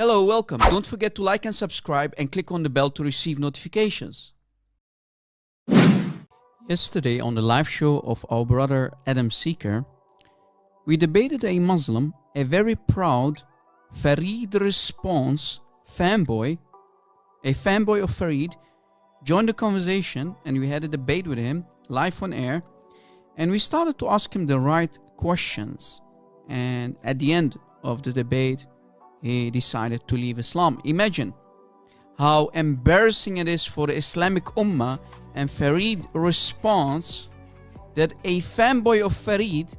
Hello, welcome. Don't forget to like and subscribe and click on the bell to receive notifications. Yesterday on the live show of our brother Adam Seeker, we debated a Muslim, a very proud Farid Response fanboy, a fanboy of Farid, joined the conversation and we had a debate with him live on air and we started to ask him the right questions and at the end of the debate he decided to leave Islam. Imagine how embarrassing it is for the Islamic Ummah and Farid responds that a fanboy of Farid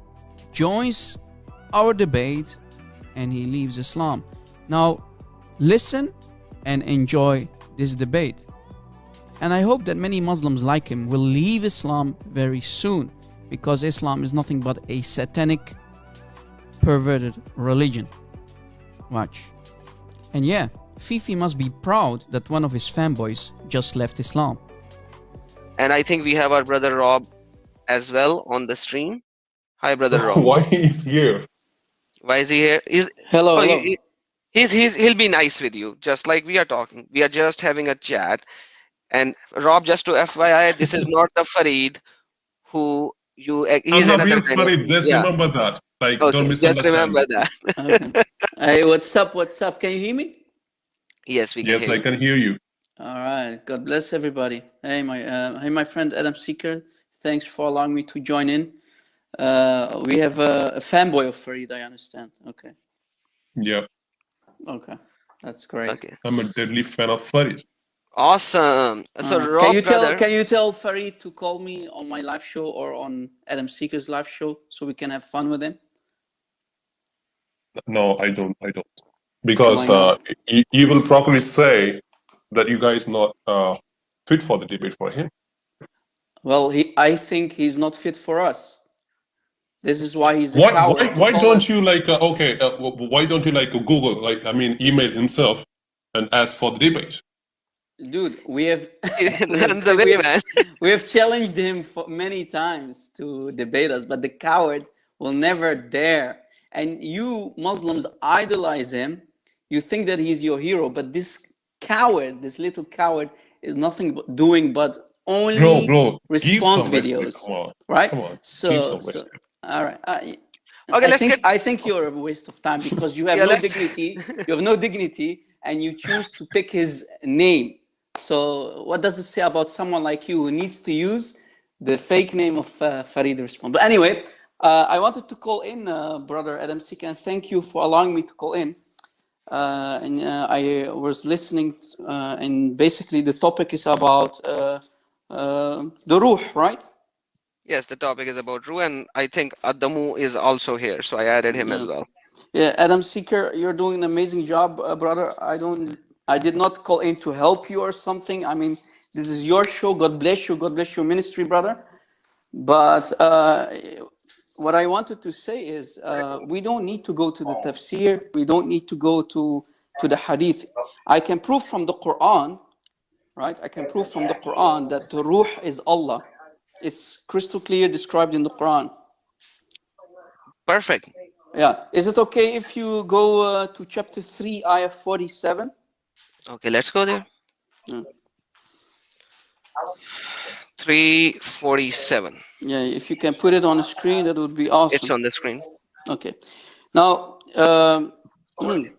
joins our debate and he leaves Islam. Now, listen and enjoy this debate. And I hope that many Muslims like him will leave Islam very soon because Islam is nothing but a satanic, perverted religion. Watch. And yeah, Fifi must be proud that one of his fanboys just left Islam. And I think we have our brother Rob as well on the stream. Hi, brother Rob. Why he's here? Why is he here? He's Hello, oh, hello. he- he's he's he'll be nice with you, just like we are talking. We are just having a chat. And Rob, just to FYI, this is not the Farid who you. I'm He's not another being kind of- funny. Just yeah. remember that. Like, don't Okay, just remember that. Okay. hey, what's up? What's up? Can you hear me? Yes, we can Yes, hear I you. can hear you. All right. God bless everybody. Hey, my uh, hey, my friend Adam Seeker. Thanks for allowing me to join in. Uh, we have a, a fanboy of Farid. I understand. Okay. Yeah, Okay. That's great. Okay. I'm a deadly fan of Farid. Awesome. So Uh, Rob, can you tell brother, Can you tell Farid to call me on my live show or on Adam Seeker's live show so we can have fun with him? No, I don't. I don't. Because Why uh, not? he, he will probably say that you guys not uh, fit for the debate for him. Well, he. I think he's not fit for us. This is why he's a Why? Why? Why don't us- you like? Uh, okay, uh, why don't you like Google? Like, I mean, email himself and ask for the debate. Dude, we have runs we have- we have challenged him for many times to debate us, but the coward will never dare. And you Muslims idolize him. You think that he's your hero, but this coward, this little coward, is nothing but doing but only Bro, bro, response videos. On, right. on. So, so all right. I, Okay, I let's think get- I think you're a waste of time because you have Yeah, no let's- dignity. You have no dignity, and you choose to pick his name. So, what does it say about someone like you who needs to use the fake name of uh, Farid Respond? But anyway, uh, I wanted to call in, uh, brother Adam Seeker, and thank you for allowing me to call in. Uh, and uh, I was listening, uh, and basically the topic is about the ruh, right? Yes, the topic is about Ru, and I think Adamu is also here, so I added him as well. Yeah, Adam Seeker, you're doing an amazing job, uh, brother. I don't, I did not call in to help you or something. I mean, this is your show. God bless you. God bless your ministry, brother. But uh, what I wanted to say is, uh, we don't need to go to the tafsir. We don't need to go to to the hadith. I can prove from the Quran, right? I can prove from the Quran that the ruh is Allah. It's crystal clear described in the Quran. Perfect. Yeah. Is it okay if you go uh, to chapter 3, ayah 47? Okay, let's go there. Yeah. 347. Yeah, if you can put it on the screen, that would be awesome. It's on the screen. Okay. Now, um,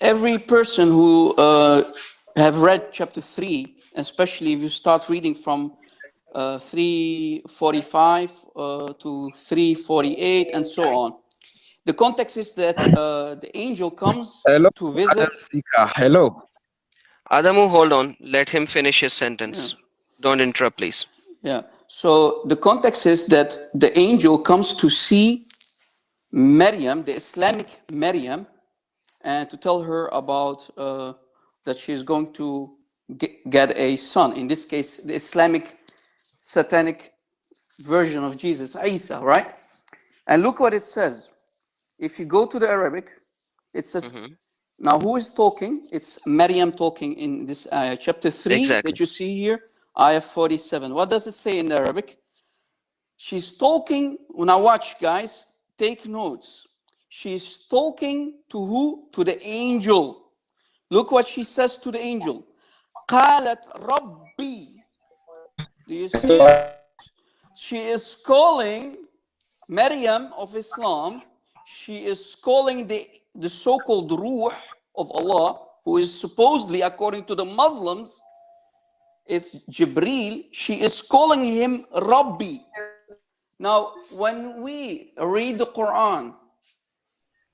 every person who uh, have read chapter 3, especially if you start reading from uh, 345 uh, to 348 and so on. The context is that uh, the angel comes Hello, to visit. Adam Seeker. Hello. Adamu, hold on. Let him finish his sentence. Don't interrupt, please. Yeah. So the context is that the angel comes to see Maryam, the Islamic Maryam, and to tell her about uh, that she's going to get, get a son. In this case, the Islamic satanic version of Jesus, Isa, right? And look what it says If you go to the Arabic, it says, Mhm. now who is talking? It's Maryam talking in this ayah, chapter 3 Exactly. that you see here, ayah 47. What does it say in the Arabic? She's talking, now watch guys, take notes. she's talking to who? To the angel. Look what she says to the angel. قالت ربي. Do you see? She is calling Maryam of Islam. she is calling the, the so-called Ruh of Allah, who is supposedly, according to the Muslims, is Jibril. She is calling him Rabbi. Now, when we read the Quran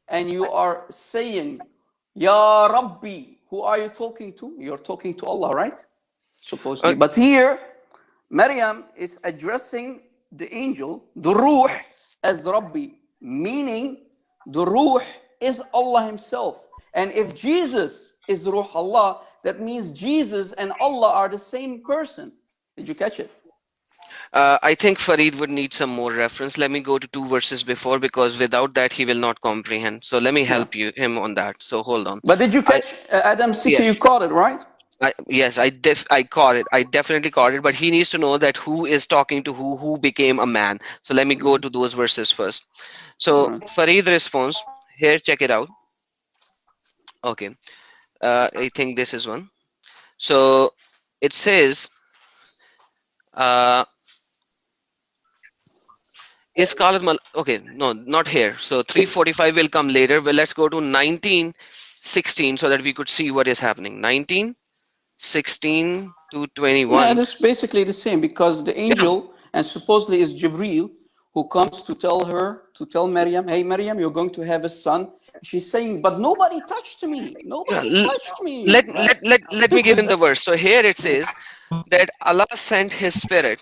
and you are saying, Ya Rabbi, who are you talking to? You're talking to Allah, right? Supposedly. Uh, but here, Maryam is addressing the angel, the Ruh, as Rabbi, meaning the Ruh is Allah Himself. And if Jesus is Ruh Allah, that means Jesus and Allah are the same person. Did you catch it? Uh, I think Farid would need some more reference. Let me go to two verses before because without that he will not comprehend. So let me help you him on that. So hold on. But did you catch uh, Adam Seeker? Yes. You caught it, right? I, yes, I def I caught it. I definitely caught it. But he needs to know that who is talking to who, who became a man. So let me go to those verses first. So Alright. Farid response here. Check it out. Okay, uh, I think this is one. So it says, uh, is Khalid Mal okay, no, not here. So 345 will come later. Well, let's go to 1916 so that we could see what is happening. 19, 16 to 21. Yeah, it's basically the same because the angel and supposedly is Jibril who comes to tell her, to tell Maryam, hey, Maryam, you're going to have a son. She's saying, but nobody touched me. Nobody Yeah, touched me. let, right? let, let, let me give him the verse. So here it says that Allah sent his spirit,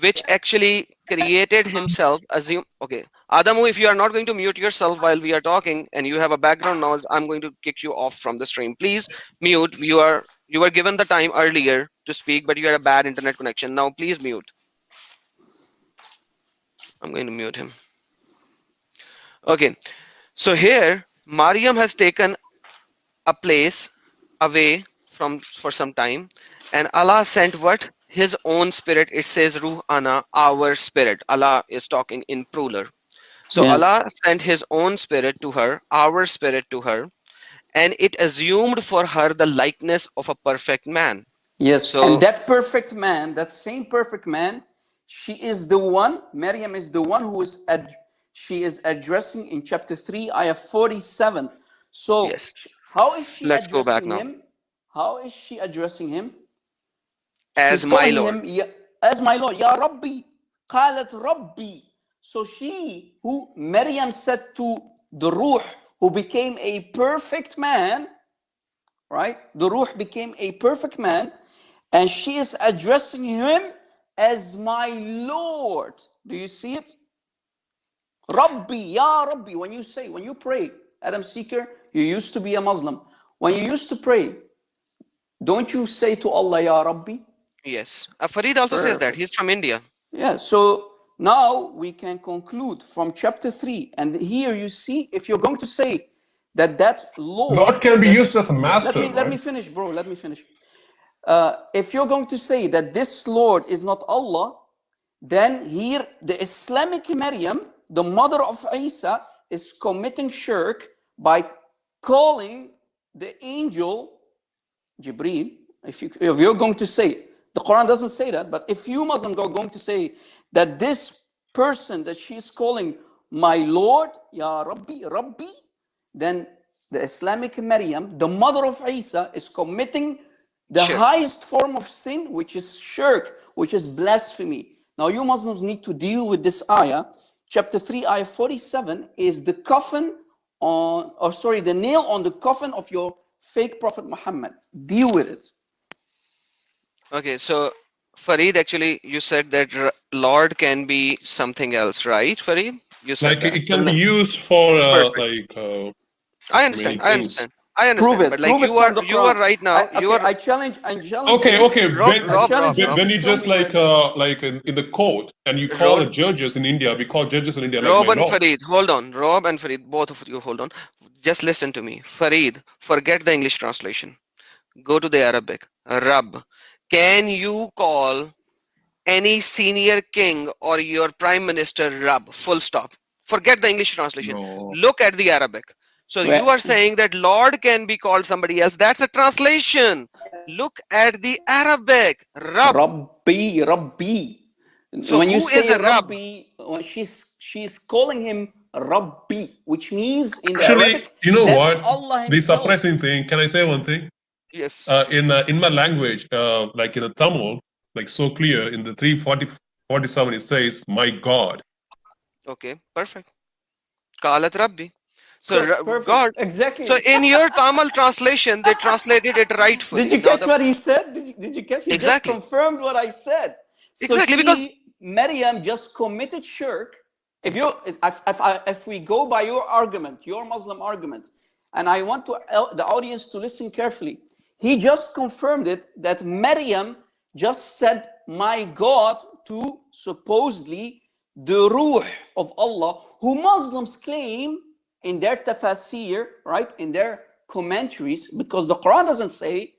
which actually created himself. Assume, okay, Adamu, if you are not going to mute yourself while we are talking and you have a background noise, I'm going to kick you off from the stream. Please mute. You are you were given the time earlier to speak, but you had a bad internet connection. Now please mute. I'm going to mute him. Okay, so here Mariam has taken a place away from for some time and allah sent what his own spirit it says ruh ana our spirit allah is talking in plural so Yeah. allah sent his own spirit to her our spirit to her and it assumed for her the likeness of a perfect man Yes, So- and that perfect man, that same perfect man, she is the one, Maryam is the one who is, she is addressing in chapter 3, ayah 47. So, Yes. how is she Let's go back now. him? How is she addressing him? As my lord him, as my Lord, Ya Rabbi, qalat Rabbi. So she, who Maryam said to the Ruh, who became a perfect man, right? The Ruh became a perfect man, and she is addressing him as my Lord. Do you see it? Rabbi, Ya Rabbi. When you say, when you pray, Adam Seeker, you used to be a Muslim. When you used to pray, don't you say to Allah, Ya Rabbi? Yes uh, farid also says that he's from india Yeah, so now we can conclude from chapter 3. And here you see, if you're going to say that that Lord, Lord can be that- used as a master. let me let me finish, bro. Let me finish. Uh, if you're going to say that this Lord is not Allah, then here the Islamic Maryam, the mother of Isa, is committing shirk by calling the angel Jibreel. If, you, if you're going to say, the Quran doesn't say that, but if you Muslims are going to say that this person that she's calling my Lord, Ya Rabbi, Rabbi, then the Islamic Maryam, the mother of Isa, is committing the highest form of sin, which is shirk, which is blasphemy. Now, you Muslims need to deal with this ayah. Chapter 3, ayah 47 is the coffin on, or sorry, the nail on the coffin of your fake Prophet Muhammad. Deal with it. Okay so farid actually you said that r- lord can be something else right farid you said Like that. it So can be used for uh, like uh, I understand. I understand. I understand. Prove it. But like Prove it you are, from the you are right now. I, you okay, are I challenge. I challenge. okay, okay. Rob, when, Rob, challenge Rob, you when, Rob. when you show just like uh, like in, in the court and you call Rob- the judges in India, we call judges in India Rob my and lord. Farid, hold on. Rob and Farid, both of you, hold on. Just listen to me. Farid, forget the English translation. Go to the Arabic. Rab. Can you call any senior king or your prime minister Rab? Full stop. Forget the English translation. No. Look at the Arabic. So Where- you are saying that Lord can be called somebody else. That's a translation. Look at the Arabic. Rab. Rabbi, Rabbi. So when you say is a Rab? Rabbi, when she's she's calling him Rabbi, which means in the Actually, Arabic, you know what? Allah The himself. surprising thing. Can I say one thing? Yes. Uh, in uh, in my language, uh, like in the Tamil, like so clear in the 340 47, it says, "My God." okay. Perfect. Qalat Rabbi. So, Ra- perfect. God. Exactly. So in your Tamil translation, they translated it rightfully. Did you Now catch the- what he said? Did you, did you catch? He Exactly. just confirmed what I said. So Exactly, she, because- Maryam just committed shirk. If you, if, if, if we go by your argument, your Muslim argument, and I want to the audience to listen carefully, he just confirmed it that Maryam just said, "My God," to supposedly the Ruh of Allah, who Muslims claim in their tafsir, right, in their commentaries, because the Quran doesn't say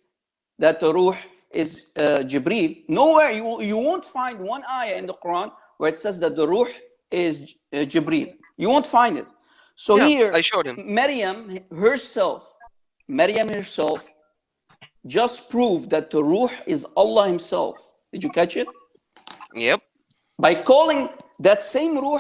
that the Ruh is uh, Jibreel. Nowhere you, you won't find one ayah in the Quran where it says that the Ruh is uh, Jibreel. You won't find it. So Yeah, here, I showed him. Maryam herself, Maryam herself, just proved that the Ruh is Allah Himself. Did you catch it? Yep. By calling that same Ruh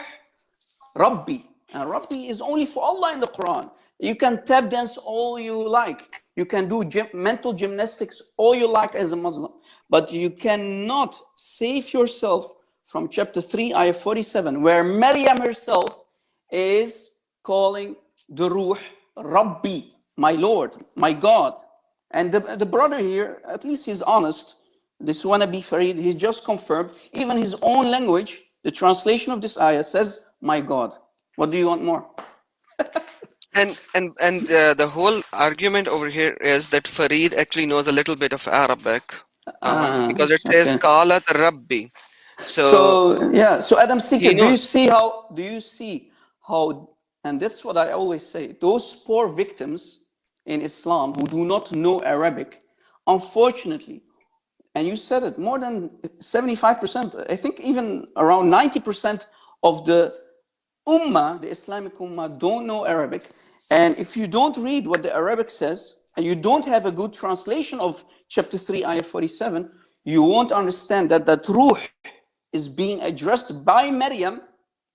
Rabbi. And Rabbi is only for Allah in the Quran. You can tap dance all you like. You can do gym, mental gymnastics all you like as a Muslim. But you cannot save yourself from chapter 3, ayah 47, where Maryam herself is calling the Ruh Rabbi, my Lord, my God. And the, the brother here, at least he's honest. This wannabe Farid, he just confirmed, even his own language, the translation of this ayah says, my God. What do you want more? And and and uh, the whole argument over here is that Farid actually knows a little bit of Arabic uh, Ah, because it says okay. Qalat Rabbi. So, So yeah, so Adam Seeker, do you see how do you see how and that's what I always say, those poor victims in Islam who do not know Arabic, unfortunately, and you said it, more than 75%, I think even around 90% of the Ummah, the Islamic Ummah, don't know Arabic. And if you don't read what the Arabic says, and you don't have a good translation of chapter 3, ayah 47, you won't understand that that Ruh is being addressed by Maryam,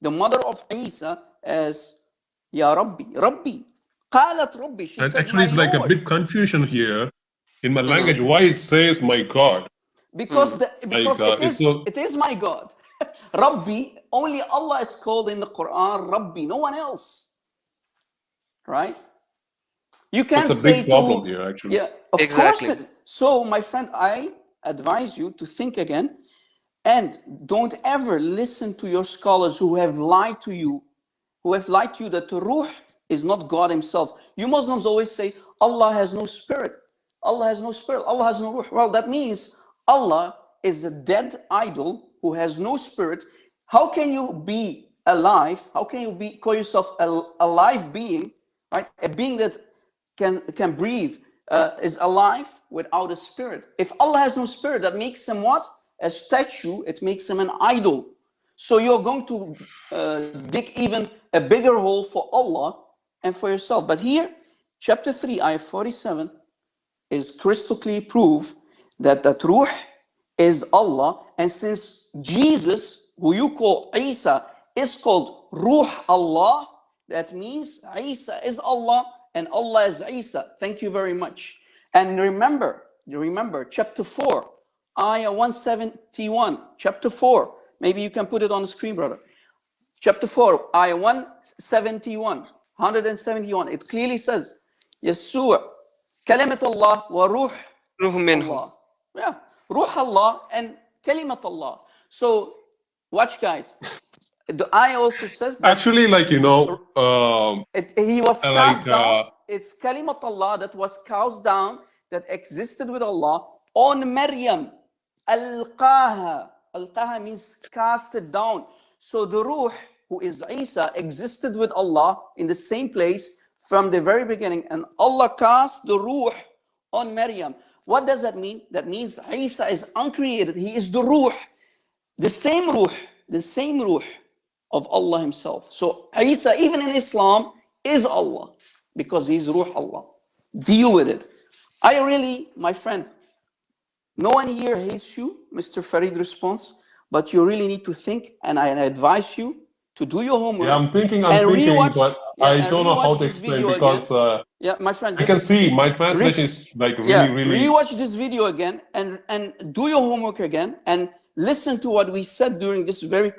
the mother of Isa, as Ya Rabbi, Rabbi. قالت Rabbi. She And said, actually, it's "My like a Lord." bit confusion here in Mm-hmm. my language. Why it says "My God"? Because the, because God, it it's is so- it is my God. Rabbi, only Allah is called in the Quran Rabbi, no one else. Right? You can't That's a say big problem to here, actually. yeah, of Exactly. course. that- so, my friend, I advise you to think again, and don't ever listen to your scholars who have lied to you, who have lied to you that the Ruh is not God Himself. You Muslims always say Allah has no spirit. Allah has no spirit. Allah has no Ruh. Well, that means Allah is a dead idol who has no spirit. How can you be alive? How can you be call yourself a, a live being, right? A being that can can breathe uh, is alive without a spirit. If Allah has no spirit, that makes him what? A statue. It makes him an idol. So you're going to uh, dig even a bigger hole for Allah and for yourself. But here, chapter 3, ayah 47 is crystal clear proof that that Ruh is Allah. And since Jesus, who you call Isa, is called Ruh Allah, that means Isa is Allah and Allah is Isa. Thank you very much. And remember, remember chapter 4, ayah 171, chapter 4. Maybe you can put it on the screen, brother. Chapter 4, ayah 171, 171. It clearly says, Yeshua, kalimat Allah wa ruh Ruh minhu. Allah. Yeah, Ruh Allah and Kalimat Allah. So, watch, guys. The ayah also says that Actually, like you know, um, it, he was cast like, down. uh, It's Kalimat Allah that was cast down, that existed with Allah on Maryam. Alqaha. Alqaha means casted down. So the Ruh, who is Isa, existed with Allah in the same place from the very beginning. And Allah cast the Ruh on Maryam. What does that mean? That means Isa is uncreated. He is the Ruh. The same Ruh, the same Ruh of Allah himself. So Isa, even in Islam, is Allah because he's Ruh Allah. Deal with it. I really, my friend, no one here hates you, Mr. Farid response, but you really need to think and I advise you to do your homework. Yeah, I'm thinking, I'm thinking, rewatch- but yeah, I don't know how to explain because uh, Yeah, my friend. I can see my translation Rich- is like really, yeah, really. rewatch this video again and and do your homework again and listen to what we said during this very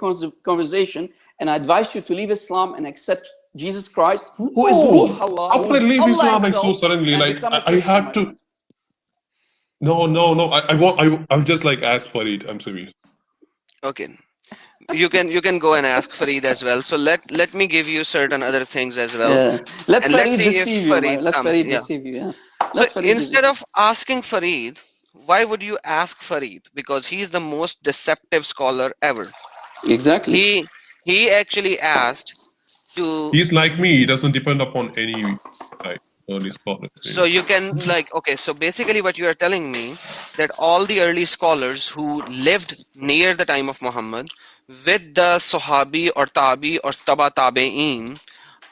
conversation. And I advise you to leave Islam and accept Jesus Christ, who is No. Ruh Allah. How who could I leave Allah Islam like so suddenly? Like become a I, I had to. No, no, no. I, I want. I, I'm just like ask for it. I'm serious. Okay. You can you can go and ask Farid as well. So let let me give you certain other things as well. Yeah. Let and let's Farid see if deceive you. Farid Let come, Farid yeah. deceive you. Yeah. So Farid instead of asking Farid, why would you ask Farid? Because he's the most deceptive scholar ever. exactly. He he actually asked to He's like me. He doesn't depend upon any like early scholars. so you can like okay so basically what you are telling me that all the early scholars who lived near the time of muhammad with the sahabi or tabi or taba tabi'in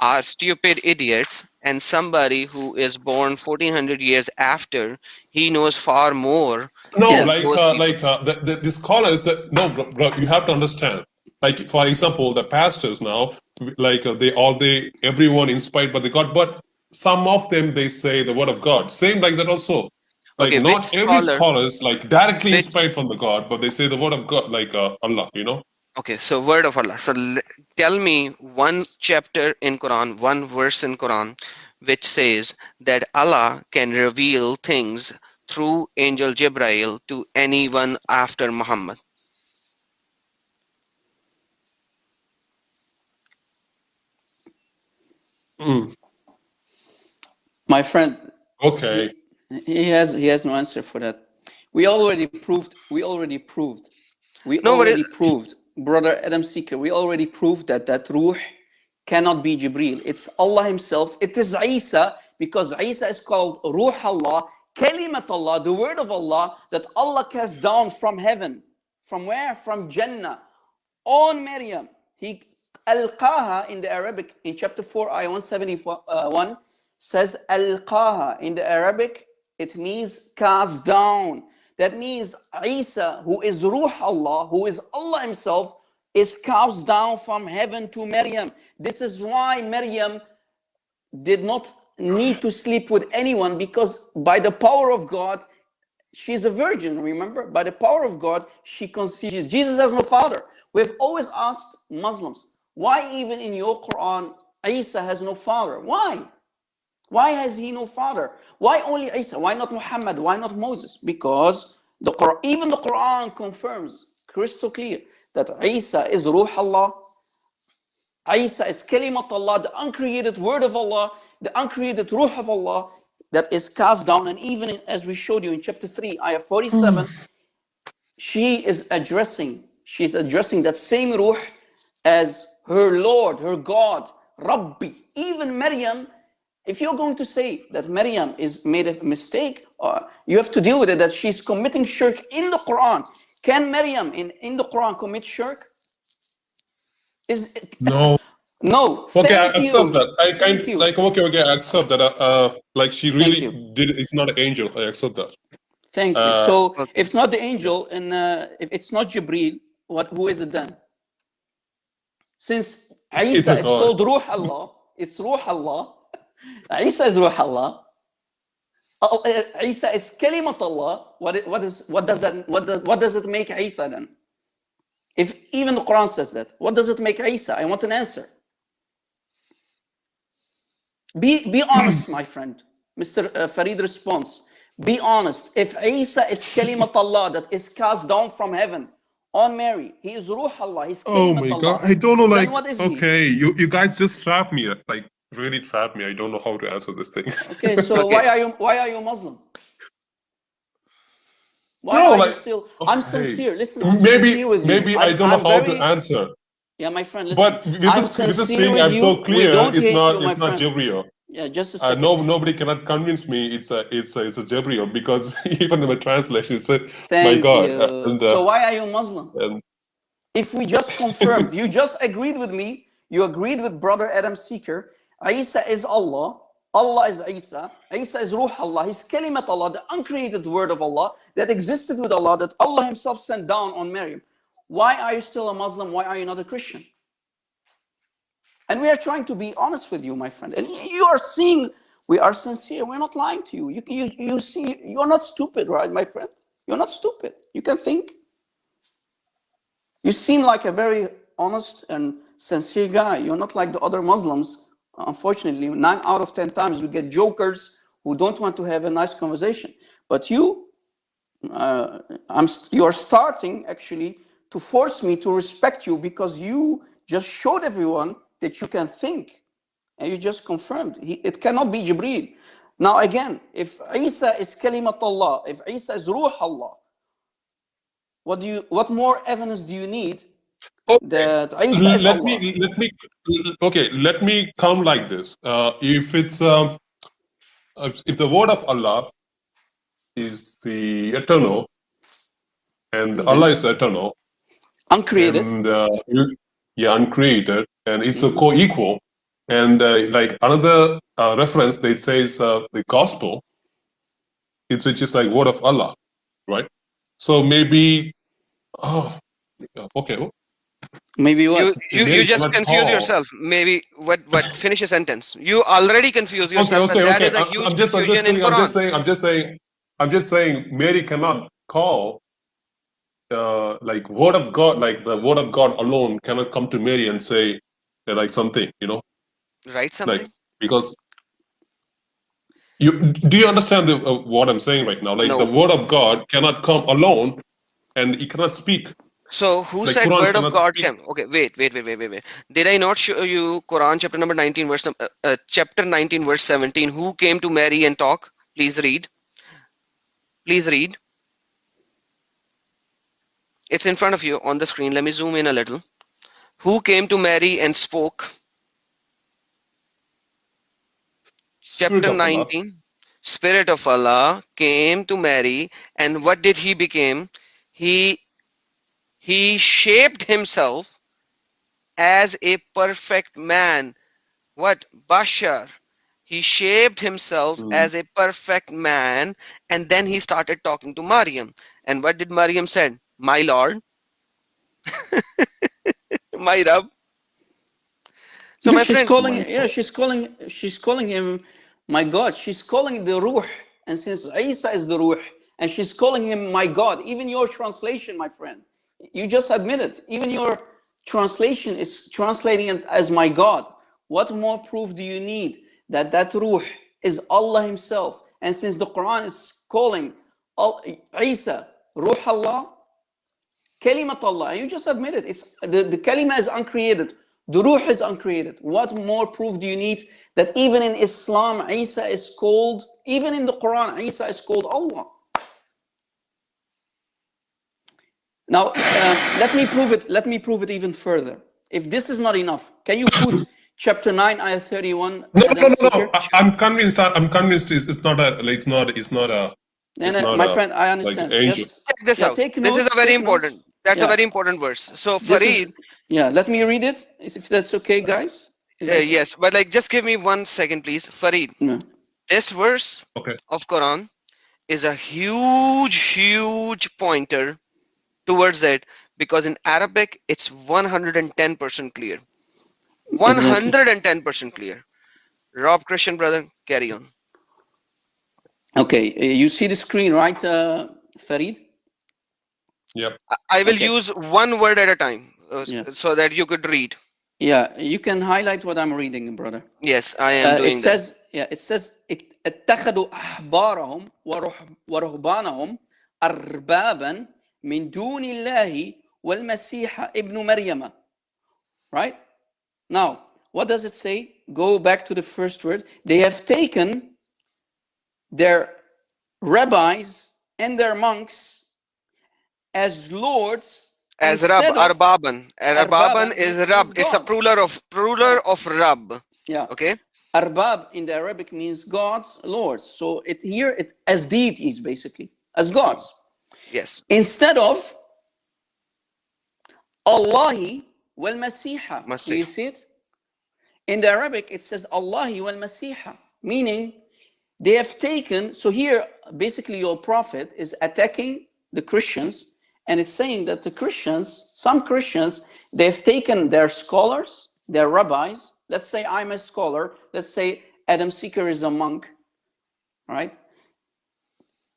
are stupid idiots and somebody who is born 1400 years after he knows far more No, like uh, like uh, the, the, the scholars that no, bro, bro, you have to understand. Like for example, the pastors now, like uh, they all they everyone inspired by the God, but some of them they say the word of God. Same like that also. Like Okay, not which every scholar- scholars like directly which- inspired from the God, but they say the word of God, like uh, Allah. You know. Okay so word of allah so tell me one chapter in quran one verse in quran which says that allah can reveal things through angel jibrail to anyone after muhammad Mm, My friend, okay. he has he has no answer for that. We already proved. We already proved. We No, but already it- proved, brother Adam Seeker. We already proved that that ruh cannot be Jibril. It's Allah Himself. It is Isa because Isa is called Ruh Allah, Kalimat Allah, the word of Allah that Allah cast down from heaven. From where? From Jannah on Maryam. He alqaha in the Arabic in chapter 4 ayah 171 uh, says alqaha in the Arabic it means cast down that means Isa who is Ruh Allah who is Allah himself is cast down from heaven to Maryam. This is why Maryam did not need to sleep with anyone because by the power of God she's a virgin remember? By the power of god she conceives jesus has no father. We've always asked muslims why even in your quran isa has no father? Why why has he no father? Why only isa? Why not muhammad? Why not moses? Because the quran even the quran confirms crystal clear that isa is ruh allah. Isa is kalimat Allah, the uncreated word of Allah, the uncreated ruh of Allah that is cast down. And even in- as we showed you in chapter 3, ayah 47, hmm. she is addressing, she's addressing that same ruh as her Lord, her God, Rabbi. Even Maryam, if you're going to say that Maryam is made a mistake, uh, you have to deal with it that she's committing shirk in the Quran. Can Maryam in, in the Quran commit shirk? Is it, No. no. Okay, I accept you. that. I Thank kind you. like okay, okay, I accept that. Uh, uh like she really did. It's not an angel. I accept that. Thank you. Uh, so okay. if it's not the angel and uh, if it's not Jibril, what who is it then? Since It's Isa is called Ruh Allah, it's Ruh Allah. Isa is Ruh Allah. Oh, uh, Isa is Kalimat Allah. What what is what does that what does, what does it make Isa then? If even the Quran says that, what does it make Isa? I want an answer. Be be honest, my friend. Mr. uh, Farid response. Be honest. If Isa is kalimat Allah that is cast down from heaven on Mary, he is Ruh Allah. He's Oh my Allah. god, I don't know. Like, what is he? okay, you you guys just trapped me. Like, really trapped me. I don't know how to answer this thing. Okay, so why are you why are you Muslim? Why No, are you like, still? I'm okay. sincere. Listen, I'm maybe sincere with you. maybe I I'm- don't know I'm how very- to answer. Yeah, my friend. Listen, But with I'm this, with this thing, I'm you. so clear. It's not. you, it's not. Jabriel. Yeah, just a Uh, no, nobody cannot convince me. It's a, it's a, it's a Jabriel because even in my translation, it said, Thank "My God." you. And, uh, so why are you Muslim? and If we just confirmed, you just agreed with me, you agreed with brother Adam Seeker, Isa is Allah, Allah is Isa, Isa is Ruh Allah, He's Kalimat Allah, the uncreated word of Allah that existed with Allah, that Allah Himself sent down on Maryam. Why are you still a Muslim? Why are you not a Christian? And we are trying to be honest with you, my friend. And you are seeing we are sincere. We're not lying to you. You, you, you see, you're not stupid, right, my friend? You're not stupid. You can think. You seem like a very honest and sincere guy. You're not like the other Muslims. Unfortunately, nine out of 10 times we get jokers who don't want to have a nice conversation. But you, uh, I'm, you are starting actually to force me to respect you because you just showed everyone that you can think and you just confirmed he, it cannot be Jibreel. Now again, if Isa is kalimat Allah, if Isa is ruh Allah, what do you what more evidence do you need Okay. that let Allah? me let me okay let me come like this uh, if it's um, if the word of allah is the eternal and allah is eternal Uncreated. and uh, yeah uncreated and it's Mm-hmm. a co-equal and uh, like another uh, reference they says uh, the gospel it's which is like word of allah right so maybe oh okay Maybe what? You you, you just confuse all. yourself. Maybe what what finish a sentence. You already confuse yourself, okay and that okay is a I- huge I'm just, I'm confusion just in saying, I'm just saying i'm just saying i'm just saying mary cannot call uh, like word of god like the word of god alone cannot come to mary and say uh, like something you know Write something. because you do you understand the, uh, what i'm saying right now like No. the word of god cannot come alone and he cannot speak So who Like said Quran word of God came? Okay, wait, wait, wait, wait, wait, wait. Did I not show you Quran chapter number 19 verse uh, uh, chapter 19 verse 17? Who came to Mary and talk? Please read. Please read. It's in front of you on the screen. Let me zoom in a little. Who came to Mary and spoke? Spirit chapter of Allah. 19 spirit of allah came to mary and what did he become he he shaped himself as a perfect man what bashar he shaped himself Mm. as a perfect man and then he started talking to maryam and what did maryam said my lord my rab so my she's friend calling. Yeah, she's calling. She's calling him. My God, she's calling the Ruh, and since Isa is the Ruh, and she's calling him my God. Even your translation, my friend, you just admitted. Even your translation is translating it as my God. What more proof do you need that that Ruh is Allah Himself? And since the Quran is calling Al- Isa Ruh Allah, Kalimat Allah. You just admit it. It's the, the kalima is uncreated. The ruh is uncreated. What more proof do you need that even in Islam, Isa is called, even in the Quran, Isa is called Allah? Now, uh, let me prove it. Let me prove it even further. If this is not enough, can you put chapter 9, ayah 31? no no no no I, i'm convinced i'm convinced it's, it's not a like, it's not it's not a No, no, my a, friend, I understand. angel. Just check this yeah, out take this is a very take notes. important that's a very important verse so This farid is, yeah, let me read it, if that's okay, guys. Uh, yes, but like just give me one second, please. Farid, Yeah. this verse Okay. of Quran is a huge, huge pointer towards it because in Arabic it's 110% clear. 110% clear. Rob Christian brother, carry on. Okay, uh, you see the screen, right, uh, Farid? yep I, I will Okay. use one word at a time uh, Yeah. so that you could read. Yeah, you can highlight what I'm reading, brother. Yes, I am Uh, it doing that. says, yeah, it says, "ات- اتخذوا أحبارهم ورح- ورهبانهم أربابا min dunillahi wal masiha ibn maryama right? Now what does it say? Go back to the first word. They have taken their rabbis and their monks as lords as rab arbaban. Arbaban, is rab. it's a ruler of ruler of rab. Yeah. Okay? Arbab in the arabic means gods lords. So it here it as deities basically as gods. Yes. Instead of Allahi wal Masiha. Do Masih. you see it? In the Arabic, it says Allahi wal Masiha, meaning they have taken, so here, basically your prophet is attacking the Christians and it's saying that the Christians, some Christians, they've taken their scholars, their rabbis, let's say I'm a scholar, let's say Adam Seeker is a monk, right?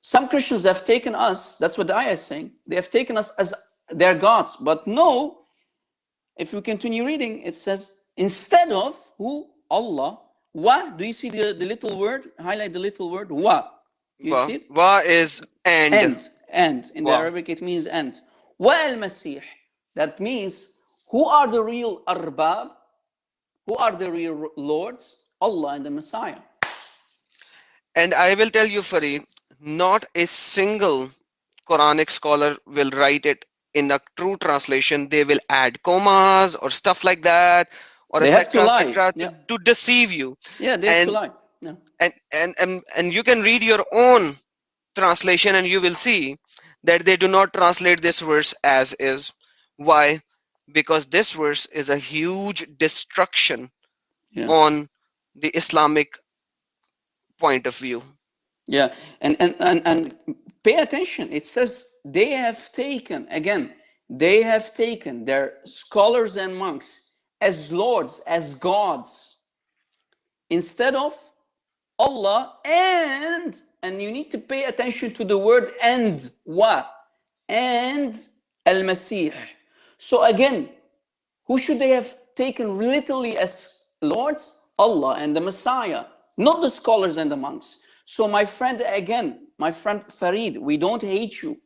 Some Christians have taken us, that's what the ayah is saying, they have taken us as their gods. But no, if we continue reading, it says, instead of who? Allah. Wa, do you see the, the little word? Highlight the little word. Wa. You Wa, see it? wa is and. End. End. In the Arabic, it means end. Wa al Masih. That means who are the real arbab? Who are the real lords? Allah and the Messiah. And I will tell you, Farid, not a single Quranic scholar will write it in a true translation. They will add commas or stuff like that, or They have to etc. lie, yeah. to, to deceive you. Yeah, they have And- to lie. Yeah. And, and and and you can read your own translation, and you will see that they do not translate this verse as is. Why? Because this verse is a huge destruction Yeah. on the Islamic point of view. Yeah, and, and, and, and pay attention. It says they have taken, again, they have taken their scholars and monks as lords, as gods, instead of Allah and, and you need to pay attention to the word and, wa, and al-Masih. So again, who should they have taken literally as lords? Allah and the Messiah, not the scholars and the monks. So my friend, again, my friend Farid, we don't hate you.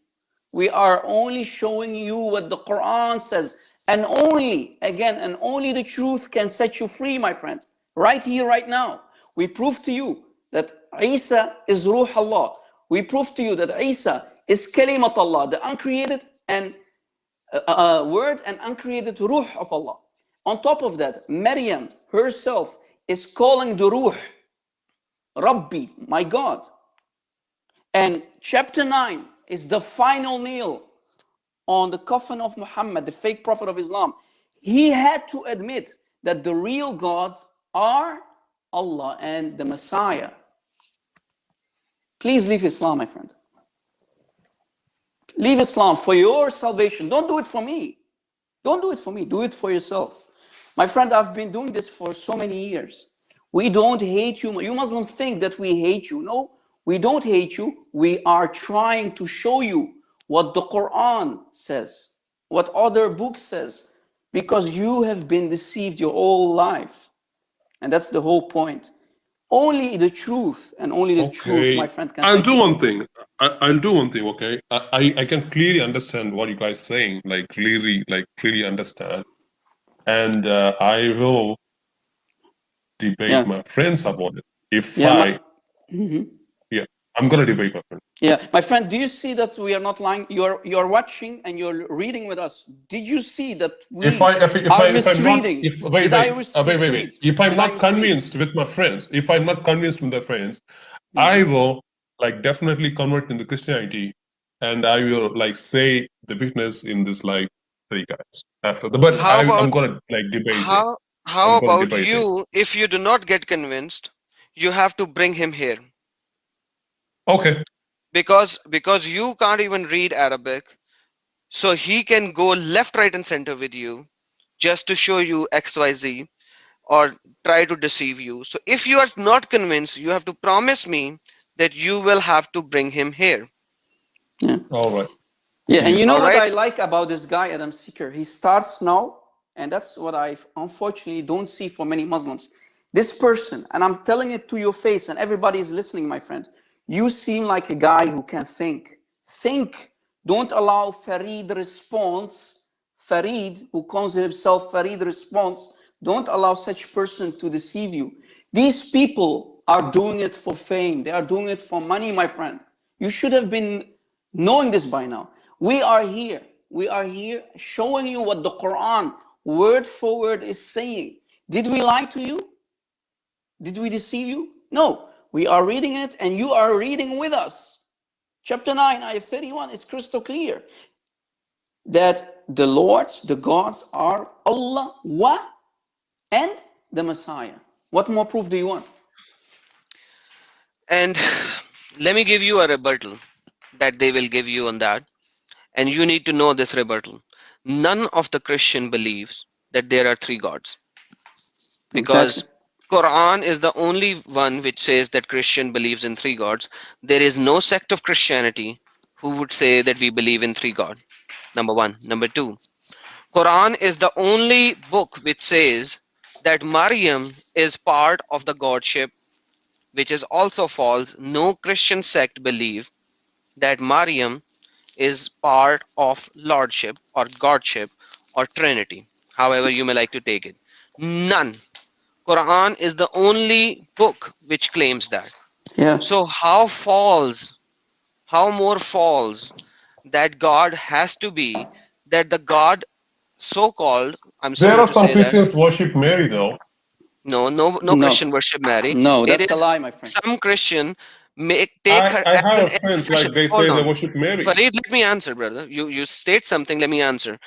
We are only showing you what the Quran says. And only, again, and only the truth can set you free, my friend. Right here, right now. We prove to you that Isa is Ruh Allah. We prove to you that Isa is Kalimat Allah, the uncreated and uh, uh, word and uncreated Ruh of Allah. On top of that, Maryam herself is calling the Ruh, Rabbi, my God. And chapter 9 is the final nail on the coffin of Muhammad, the fake prophet of Islam. He had to admit that the real gods are Allah and the Messiah. Please leave Islam, my friend. Leave Islam for your salvation. Don't do it for me. Don't do it for me. Do it for yourself. My friend, I've been doing this for so many years. We don't hate you. You Muslims think that we hate you. No, we don't hate you. We are trying to show you what the Quran says, what other books says, because you have been deceived your whole life. And that's the whole point. Only the truth and only the truth, my friend, can I'll do you. one thing. I, I'll do one thing. Okay, I, I I can clearly understand what you guys saying. Like clearly, like really understand, and uh, I will debate Yeah. my friends about it. If Yeah, I, my- Mhm. I'm gonna debate my friends. Yeah, my friend, do you see that we are not lying? You're you're watching and you're reading with us. Did you see that we if I if, if are I if I'm not misreading? if wait wait I uh, wait wait wait if I'm Did not convinced with my friends, if I'm not convinced with the friends, I Mm-hmm. will like definitely convert into Christianity, and I will like say the witness in this like three guys after the. But How I'm, I'm gonna like debate. How how about you? If you do not get convinced, you have to bring him here Okay, because because you can't even read Arabic, so he can go left, right, and center with you, just to show you X, Y, Z, or try to deceive you. So if you are not convinced, you have to promise me that you will have to bring him here. Yeah. all right. Yeah, and you know what Alright. I like about this guy, Adam Seeker? He starts now, and that's what I unfortunately don't see for many Muslims. This person, and I'm telling it to your face, and everybody is listening, my friend. You seem like a guy who can think. Think. Don't allow Farid response, Farid, who calls himself Farid response, don't allow such person to deceive you. These people are doing it for fame. They are doing it for money, my friend. You should have been knowing this by now. We are here. We are here showing you what the Quran word for word is saying. Did we lie to you? Did we deceive you? No. We are reading it and you are reading with us. Chapter 9, ayah 31 is crystal clear. that the lords, the gods are Allah wa and the Messiah. What more proof do you want? And let me give you a rebuttal that they will give you on that. And you need to know this rebuttal. None of the Christian believes that there are three gods. Because Exactly. Quran is the only one which says that Christian believes in three gods. There is no sect of Christianity who would say that we believe in three God. Number one. Number two. Quran is the only book which says that Maryam is part of the godship, which is also false. No Christian sect believe that Maryam is part of lordship or godship or trinity, however you may like to take it. None. Quran is the only book which claims that. Yeah. So how false, how more false that God has to be that the God so-called, I'm sorry There are some say that, Christians worship Mary though. no, no, no, No. Christian worship Mary. No, It that's a lie, my friend. Some Christian make take I, her I have an friends like they Hold say on. they worship Mary. Farid, let me answer, brother. You you state something. Let me answer.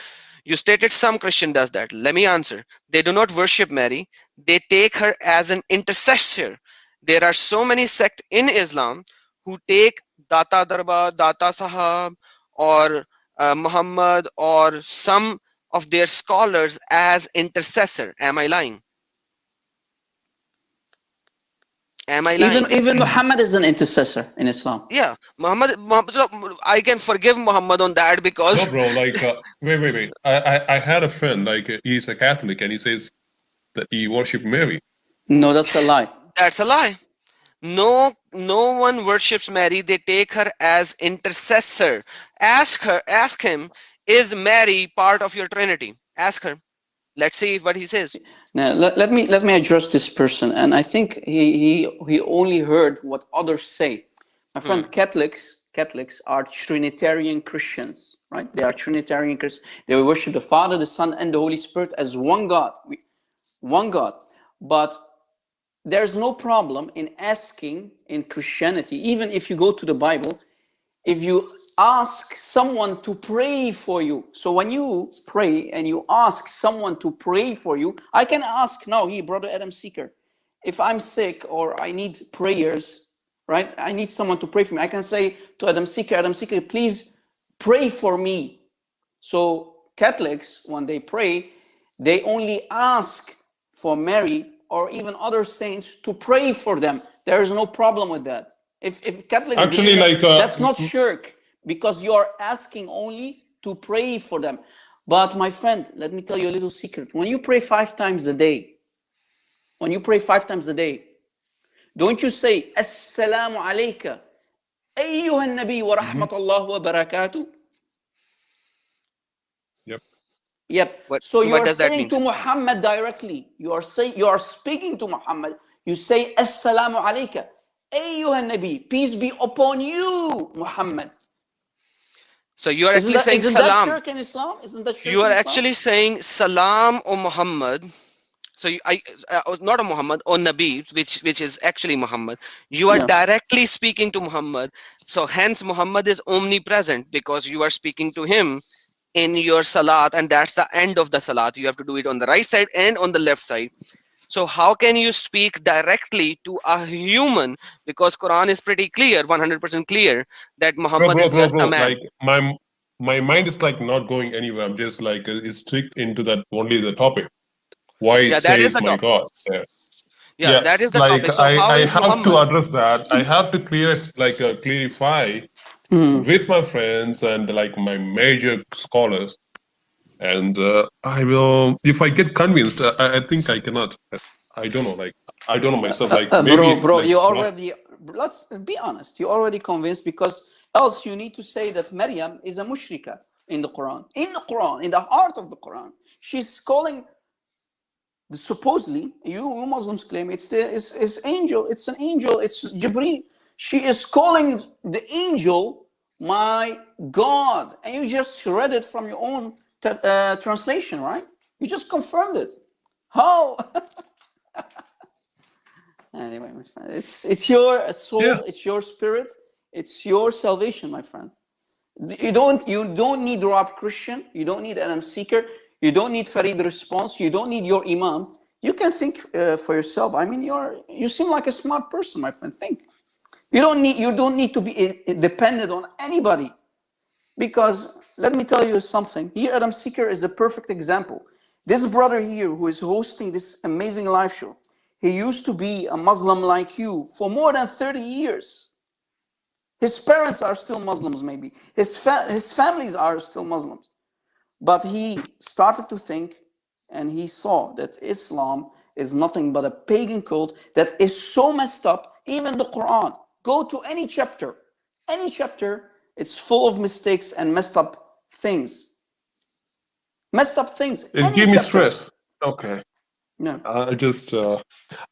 You stated some Christian does that. Let me answer. They do not worship Mary. They take her as an intercessor. There are so many sects in Islam who take Data Darbar, Data Sahab, or uh, Muhammad, or some of their scholars as intercessor. Am I lying? Am I lying? Even even Muhammad is an intercessor in Islam. yeah, Muhammad, Muhammad. I can forgive Muhammad on that because No, bro. Like, uh, wait, wait, wait. I, I, I had a friend. Like, uh, he's a Catholic, and he says that he worship Mary. No, that's a lie. That's a lie. No, no one worships Mary. They take her as intercessor. Ask her, ask him, is Mary part of your Trinity? Ask her. Let's see what he says. Now, let, let me let me address this person, and I think he he he only heard what others say. My friend, hmm. Catholics Catholics are Trinitarian Christians, right? They are Trinitarian Christians. They worship the Father, the Son, and the Holy Spirit as one God, We- one God. But there's no problem in asking in Christianity, even if you go to the Bible, if you ask someone to pray for you. So when you pray and you ask someone to pray for you, I can ask now, he, brother Adam Seeker, if I'm sick or I need prayers, right? I need someone to pray for me. I can say to Adam Seeker, Adam Seeker, please pray for me. So Catholics, when they pray, they only ask for Mary or even other saints to pray for them. There is no problem with that. If, if Catholic actually like uh, that's not shirk because you are asking only to pray for them. But my friend, let me tell you a little secret. When you pray five times a day, when you pray five times a day, don't you say Assalamu alayka, ayyuha nabi wa mm-hmm. rahmatullah wa barakatuh? Yep. Yep. What, so you are saying to Muhammad directly. You are saying you are speaking to Muhammad. You say Assalamu alaikum." أيها النبي. Peace be upon you, Muhammad. So you are Isn't actually that, saying isn't that salam. shirk in Islam? Isn't that shirk You are in Islam? actually saying salam o Muhammad. So you, I, uh, not a Muhammad or Nabi, which which is actually Muhammad. You are Yeah. directly speaking to Muhammad. So hence Muhammad is omnipresent because you are speaking to him in your salat, and that's the end of the salat. You have to do it on the right side and on the left side. So how can you speak directly to a human? Because Quran is pretty clear, 100% clear that Bro, Muhammad bro, is just bro. a man. Like, my my mind is like not going anywhere. I'm just like uh, it's strict into that only the topic. Why it Yeah, that is my topic. God? Yeah. Yeah, that is the like topic. So I, I have Muhammad? to address that. I have to clear it, like uh, clarify Hmm. with my friends and like my major scholars. And uh, I will, if I get convinced, I, I think I cannot. I don't know, like I don't know myself. Like maybe, bro, bro, like, you already, let's be honest, you're already convinced because else you need to say that Maryam is a mushrika in the Quran. In the Quran, in the heart of the Quran, she's calling the supposedly, you, you Muslims claim it's the it's, it's angel, it's an angel, it's Jibreel. She is calling the angel my God. And you just read it from your own uh, translation, right? You just confirmed it. How? Anyway, my friend, it's it's your soul, Yeah. it's your spirit, it's your salvation, my friend. You don't you don't need Rob Christian. You don't need Adam Seeker. You don't need Farid Responds. You don't need your Imam. You can think uh, for yourself. I mean, you're you seem like a smart person, my friend. Think. You don't need you don't need to be uh, dependent on anybody, because let me tell you something. Here, Adam Seeker is a perfect example. This brother here who is hosting this amazing live show, he used to be a Muslim like you for more than 30 years. His parents are still Muslims, maybe. His, fa his families are still Muslims. But he started to think and he saw that Islam is nothing but a pagan cult that is so messed up. Even the Quran, go to any chapter, any chapter, it's full of mistakes and messed up things. Messed up things. It gave me stress. Okay. No. I'll just, uh,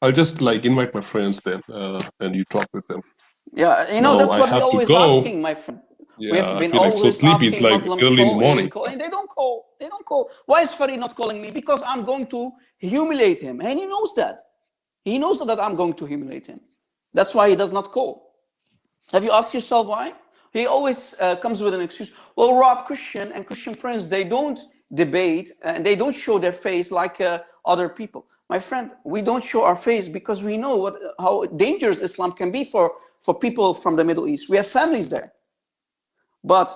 I'll just like invite my friends then, uh, and you talk with them. Yeah, you know, No, that's I what we're always asking, my friend. Yeah, we have I been feel like so always sleepy. It's like Muslims early in the morning. call They don't call. They don't call. Why is Farid not calling me? Because I'm going to humiliate him, and he knows that. He knows that I'm going to humiliate him. That's why he does not call. Have you asked yourself why? He always uh, comes with an excuse. Well, Rob Christian and Christian Prince, they don't debate and they don't show their face like uh, other people. My friend, we don't show our face because we know what how dangerous Islam can be for, for people from the Middle East. We have families there. But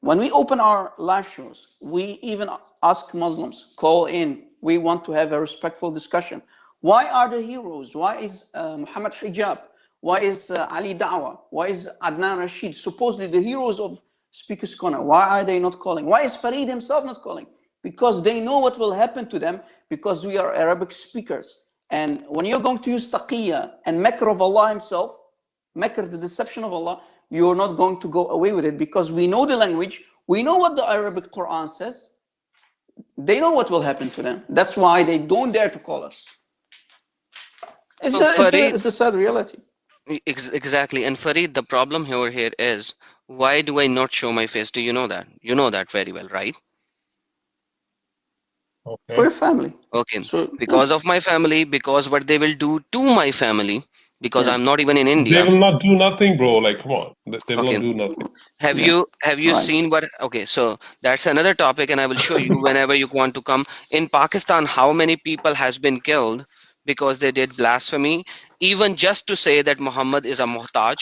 when we open our live shows, we even ask Muslims, call in. We want to have a respectful discussion. Why are the heroes? Why is uh, Muhammad Hijab? Why is uh, Ali Dawah? Why is Adnan Rashid? Supposedly the heroes of Speaker's Corner. Why are they not calling? Why is Farid himself not calling? Because they know what will happen to them because we are Arabic speakers. And when you're going to use taqiyya and makr of Allah himself, makr, the deception of Allah, you're not going to go away with it because we know the language, we know what the Arabic Quran says. They know what will happen to them. That's why they don't dare to call us. It's, the, it's, the, it's the sad reality. Ex- exactly. And Farid, the problem here here is why do I not show my face? Do you know that? You know that very well, right? For your family. Okay. So Because of my family, because what they will do to my family, because Yeah. I'm not even in India. They will not do nothing, bro. Like, come on. They, they will Okay. not do nothing. Have Yeah. you have you Right. seen what? Okay, so that's another topic, and I will show you whenever you want to come. In Pakistan, how many people has been killed because they did blasphemy, even just to say that Muhammad is a muhtaj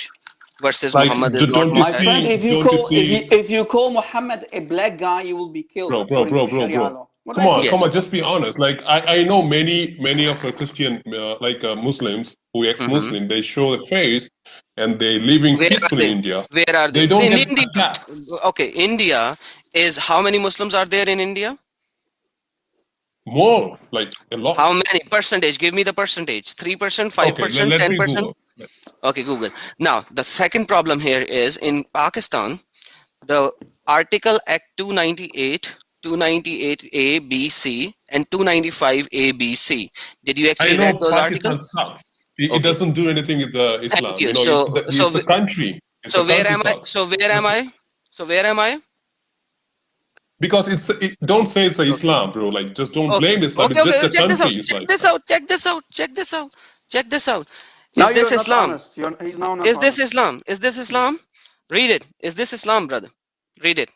versus Like, Muhammad is not don't My see- friend, if you don't you call if you if you call Muhammad a black guy, you will be killed. Bro, bro, bro, bro, bro. What Come on, Yes. come on. Just be honest. Like, I, I know many, many of the Christian, uh, like uh, Muslims who ex-Muslim, they show their face and they living Mm-hmm. Where peacefully they? in India. Where are they? They don't in India. Okay, India is how many Muslims are there in India? More, like a lot. How many percentage? Give me the percentage. Three percent, five okay, let, percent, let ten me percent. Google. Okay, Google. Now, the second problem here is in Pakistan, the Article Act 298, 298A, B, C, and 295A, B, C. Did you actually know read those Pakistan articles? sucks. It, Okay. it doesn't do anything with the Islam. you. You know, So- it's, the, so it's a country. It's So where country am I? So where am I? So where am I? Because it's it, don't say it's a Islam, bro. Like just don't Okay. blame Islam. Okay, it's okay. just a Check this out. country. It's Check this out. Check this out. Check this out. Check this out. Now Is this you're Islam? honest. He's now not Is this. Islam? Is this Islam? Read it. Is this Islam, brother? Read it.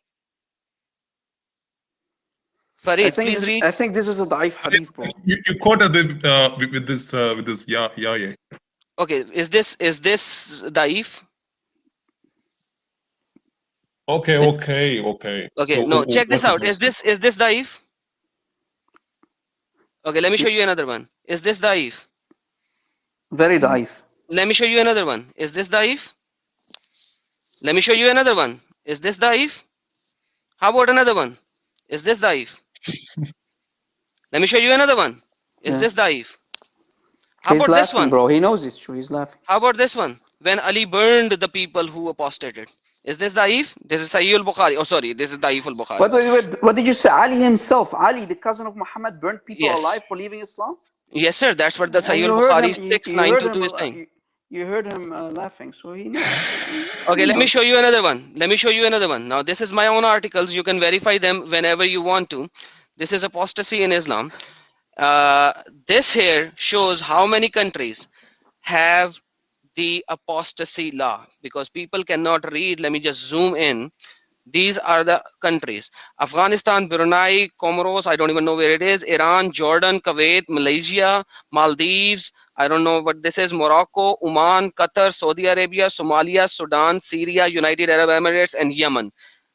I think, please this, read. I think this is a daif hadith, bro. you, you quoted it uh, with, with this uh, with this yeah yeah yeah. Okay, is this is this daif? Okay, okay, okay. Okay, So, no, wh- check this out. Is this is this daif? Okay, let me show you another one. Is this daif? Very daif. Let me show you another one. Is this daif? Let me show you another one. Is this daif? How about another one? Is this daif? Let me show you another one. Is Yeah. this daif? How He's about this one? bro. He knows it's true. He's laughing. How about this one? When Ali burned the people who apostated. Is this daif? This is Sahih al-Bukhari. Oh, sorry. This is daif al-Bukhari. What, what, what, did you say? Ali himself, Ali, the cousin of Muhammad, burned people Yes. alive for leaving Islam? Yes, sir. That's what the Sahih al-Bukhari him- you- you heard 6922 is saying. You, heard him uh, laughing, so he knows. Okay, let me show you another one. Let me show you another one. Now, this is my own articles. You can verify them whenever you want to. This is apostasy in Islam. Uh, this here shows how many countries have the apostasy law because people cannot read. Let me just zoom in. These are the countries. Afghanistan, Brunei, Comoros, I don't even know where it is. Iran, Jordan, Kuwait, Malaysia, Maldives, I don't know what this is. Morocco, Oman, Qatar, Saudi Arabia, Somalia, Sudan, Syria, United Arab Emirates, and Yemen.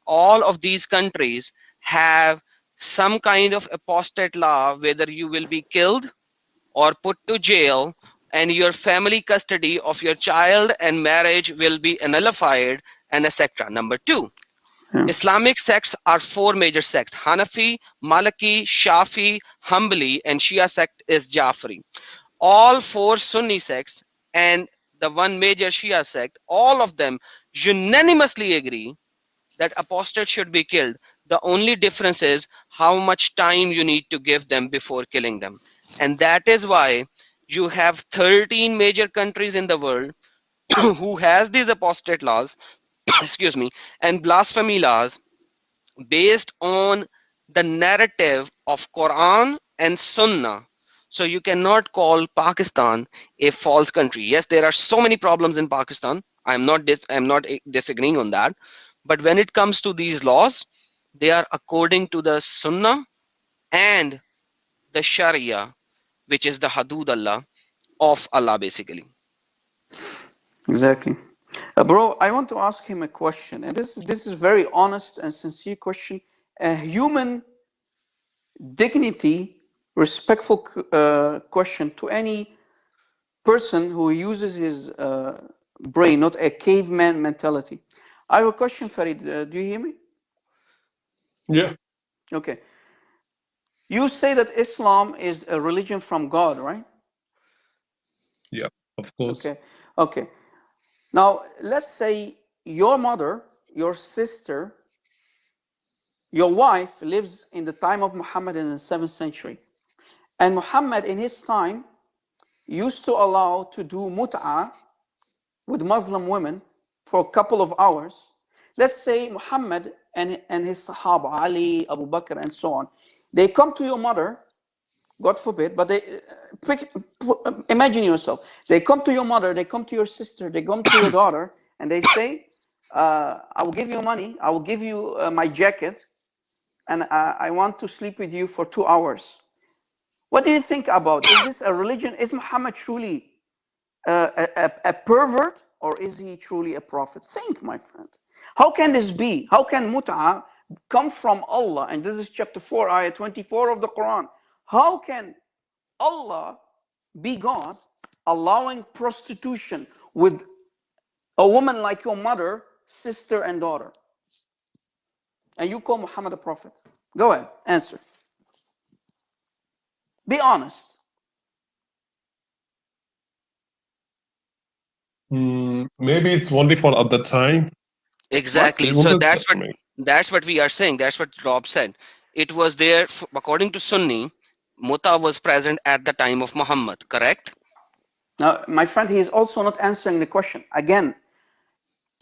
All of these countries have some kind of apostate law, whether you will be killed or put to jail and your family custody of your child and marriage will be nullified and etc. Number two, Yeah. Islamic sects are four major sects, Hanafi, Maliki, Shafi, Hanbali, and Shia sect is Jafri. All four Sunni sects and the one major Shia sect, all of them unanimously agree that apostates should be killed. The only difference is how much time you need to give them before killing them. And that is why you have 13 major countries in the world who has these apostate laws, excuse me, and blasphemy laws based on the narrative of Quran and Sunnah. So you cannot call Pakistan a false country. Yes, there are so many problems in Pakistan. I'm not I'm not eh, disagreeing on that. But when it comes to these laws, they are according to the Sunnah and the Sharia, which is the Hadud Allah of Allah basically. Exactly. Uh, bro, I want to ask him a question, and this this is very honest and sincere question. A human dignity, respectful uh, question to any person who uses his uh, brain, not a caveman mentality. I have a question, Farid. Uh, do you hear me? Yeah. Okay. You say that Islam is a religion from God, right? Yeah, of course. Okay. Okay. Now, let's say your mother, your sister, your wife lives in the time of Muhammad in the seventh century. And Muhammad in his time used to allow to do mut'a with Muslim women for a couple of hours. Let's say Muhammad and, and his Sahaba, Ali, Abu Bakr, and so on, they come to your mother God forbid, but they uh, pick, uh, imagine yourself. They come to your mother, they come to your sister, they come to your daughter, and they say, uh, "I will give you money. I will give you uh, my jacket, and uh, I want to sleep with you for two hours." What do you think about? Is this a religion? Is Muhammad truly uh, a, a, a pervert, or is he truly a prophet? Think, my friend. How can this be? How can mut'a come from Allah? And this is chapter 4, ayah 24 of the Quran. How can Allah be God allowing prostitution with a woman like your mother, sister, and daughter? And you call Muhammad a prophet? Go ahead, answer. Be honest. Mm, maybe it's only for at the time. Exactly. So that's what that mean? That's what we are saying. That's what Rob said. It was there according to Sunni. Muta was present at the time of Muhammad. Correct? Now, my friend, he is also not answering the question. Again,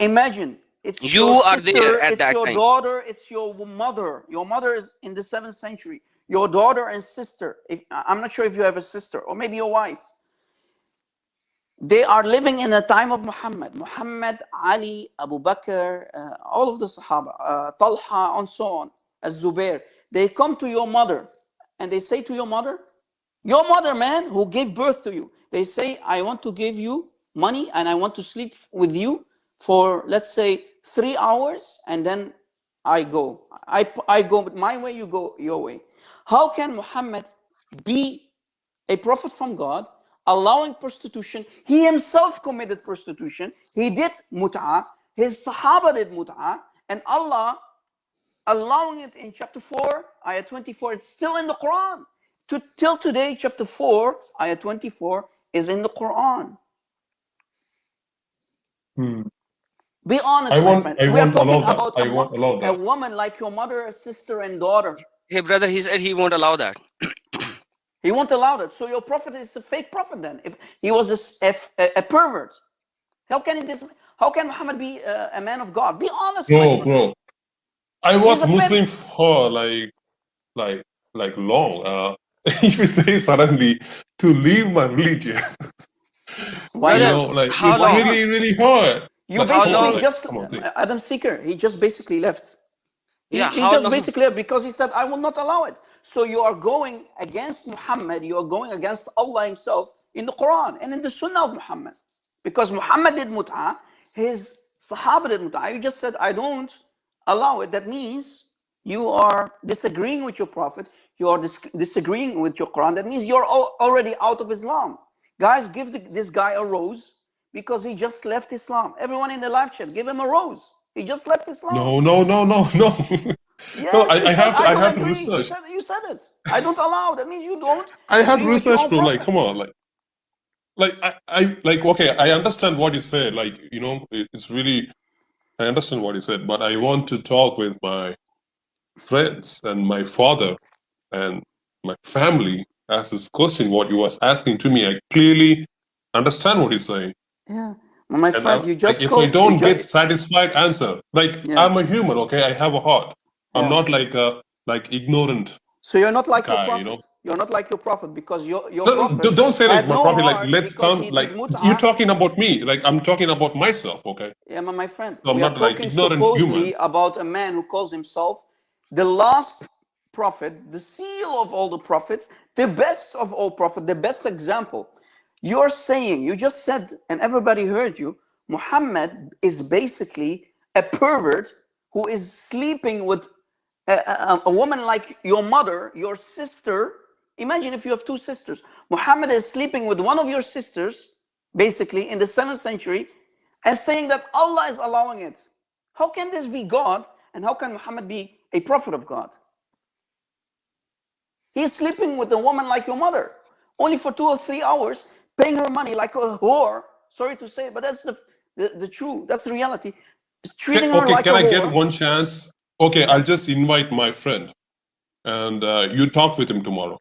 imagine it's You your are there sister, at it's that your time. daughter, it's your mother. Your mother is in the seventh century. Your daughter and sister. If I'm not sure if you have a sister or maybe your wife. They are living in the time of Muhammad. Muhammad, Ali, Abu Bakr, uh, all of the Sahaba, uh, Talha, and so on, as Zubair. They come to your mother and they say to your mother, your mother, man, who gave birth to you, they say, I want to give you money and I want to sleep with you for, let's say, three hours and then I go. I, I go my way, you go your way. How can Muhammad be a prophet from God, allowing prostitution? He himself committed prostitution. He did mut'a. His Sahaba did mut'a. And Allah allowing it in chapter 4, ayah 24. It's still in the Quran. To, till today, chapter 4, ayah 24 is in the Quran. Hmm. Be honest, I my won't- friend. I we are won't allow talking that. about I a, wo- won't a woman like your mother, sister, and daughter. Hey, brother, he said he won't allow that. He won't allow that. So your prophet is a fake prophet then. If he was a a pervert, how can it this? How can Muhammad be a, a man of God? Be honest, No, Bro, I was Muslim for like, like, like long. Uh, if you say suddenly to leave my religion, Why you know, like how it's long? really, really hard. You basically just on. Adam Seeker. He just basically left. He, Yeah, he just basically because he said, I will not allow it. So you are going against Muhammad, you are going against Allah Himself in the Quran and in the Sunnah of Muhammad. Because Muhammad did mut'ah, his Sahaba did mut'ah. You just said, I don't allow it. That means you are disagreeing with your Prophet, you are dis- disagreeing with your Quran. That means you're already out of Islam. Guys, give the, this guy a rose because he just left Islam. Everyone in the live chat, give him a rose. He just left Islam. No, no, no, no, no. Yes, No, I- I said, have to- I don't have agree. research. You said, you said it. I don't allow. That means you don't. I had agree with your research, bro. Like, come on, like, like I, I, like, okay, I understand what you said. Like, you know, it, it's really, I understand what you said, but I want to talk with my friends and my father and my family as this question what you was asking to me. I clearly understand what you're saying. Yeah, my And friend, I- you just like, if. I don't get satisfied answer, like Yeah. I'm a human, okay, I have a heart. I'm Yeah. not like a like ignorant. so you're not like your guy, you prophet. know. You are not like your prophet because your your No, prophet. don't say like my no prophet. Like let's come. Like you're talking about me. Like I'm talking about myself. Okay. Yeah, my, my friend, So I'm we are not, like, talking ignorant supposedly human. about a man who calls himself the last prophet, the seal of all the prophets, the best of all prophets, the best example. You're saying, you just said, and everybody heard you, Muhammad is basically a pervert who is sleeping with a, a, a woman like your mother, your sister. Imagine if you have two sisters. Muhammad is sleeping with one of your sisters, basically in the seventh century, and saying that Allah is allowing it. How can this be God? And how can Muhammad be a prophet of God? He's sleeping with a woman like your mother, only for two or three hours, paying her money like a whore. Sorry to say, but that's the the, the true. That's the reality. Treating Can, her okay. like Can a I get whore. one chance? Okay, I'll just invite my friend, and uh, you talk with him tomorrow.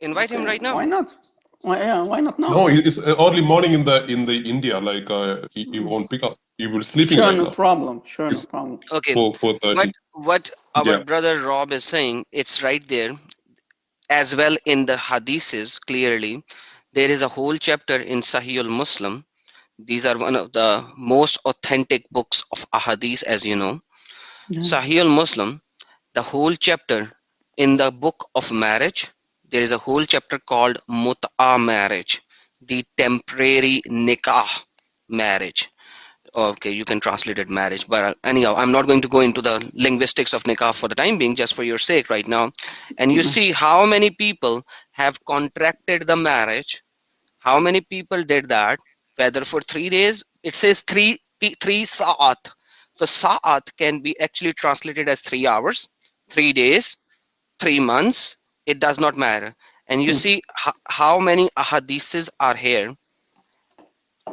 Invite him right now. Why not? Why, yeah, why not now? No, it's early morning in the in the India. Like uh, he, he won't pick up. He will sleeping sure, right no now. problem. Sure, no It's- problem. Okay. Four four thirty. But what our Yeah. brother Rob is saying, it's right there as well in the hadiths clearly. There is a whole chapter in Sahih al-Muslim. These are one of the most authentic books of ahadith, as you know. Yeah. Sahih al-Muslim, the whole chapter in the book of marriage, there is a whole chapter called Mut'a marriage, the temporary nikah marriage. Okay, you can translate it marriage, but anyhow, I'm not going to go into the linguistics of nikah for the time being, just for your sake right now. And you Mhm. see how many people have contracted the marriage, how many people did that, whether for three days, it says three, three sa'at. So sa'at can be actually translated as three hours, three days, three months, it does not matter. And you Hmm. see ho- how many ahadiths are here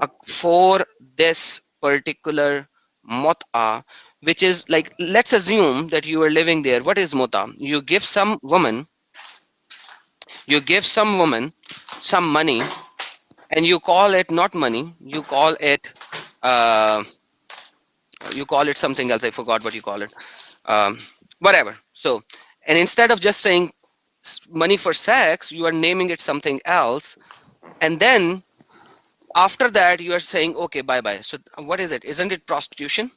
uh, for this particular mut'a, which is like, let's assume that you are living there. What is mut'a? You give some woman, you give some woman some money and you call it not money, you call it, uh, you call it something else. I forgot what you call it. Um, whatever. So, and instead of just saying money for sex, you are naming it something else. And then after that, you are saying, okay, bye bye. So, what is it? Isn't it prostitution?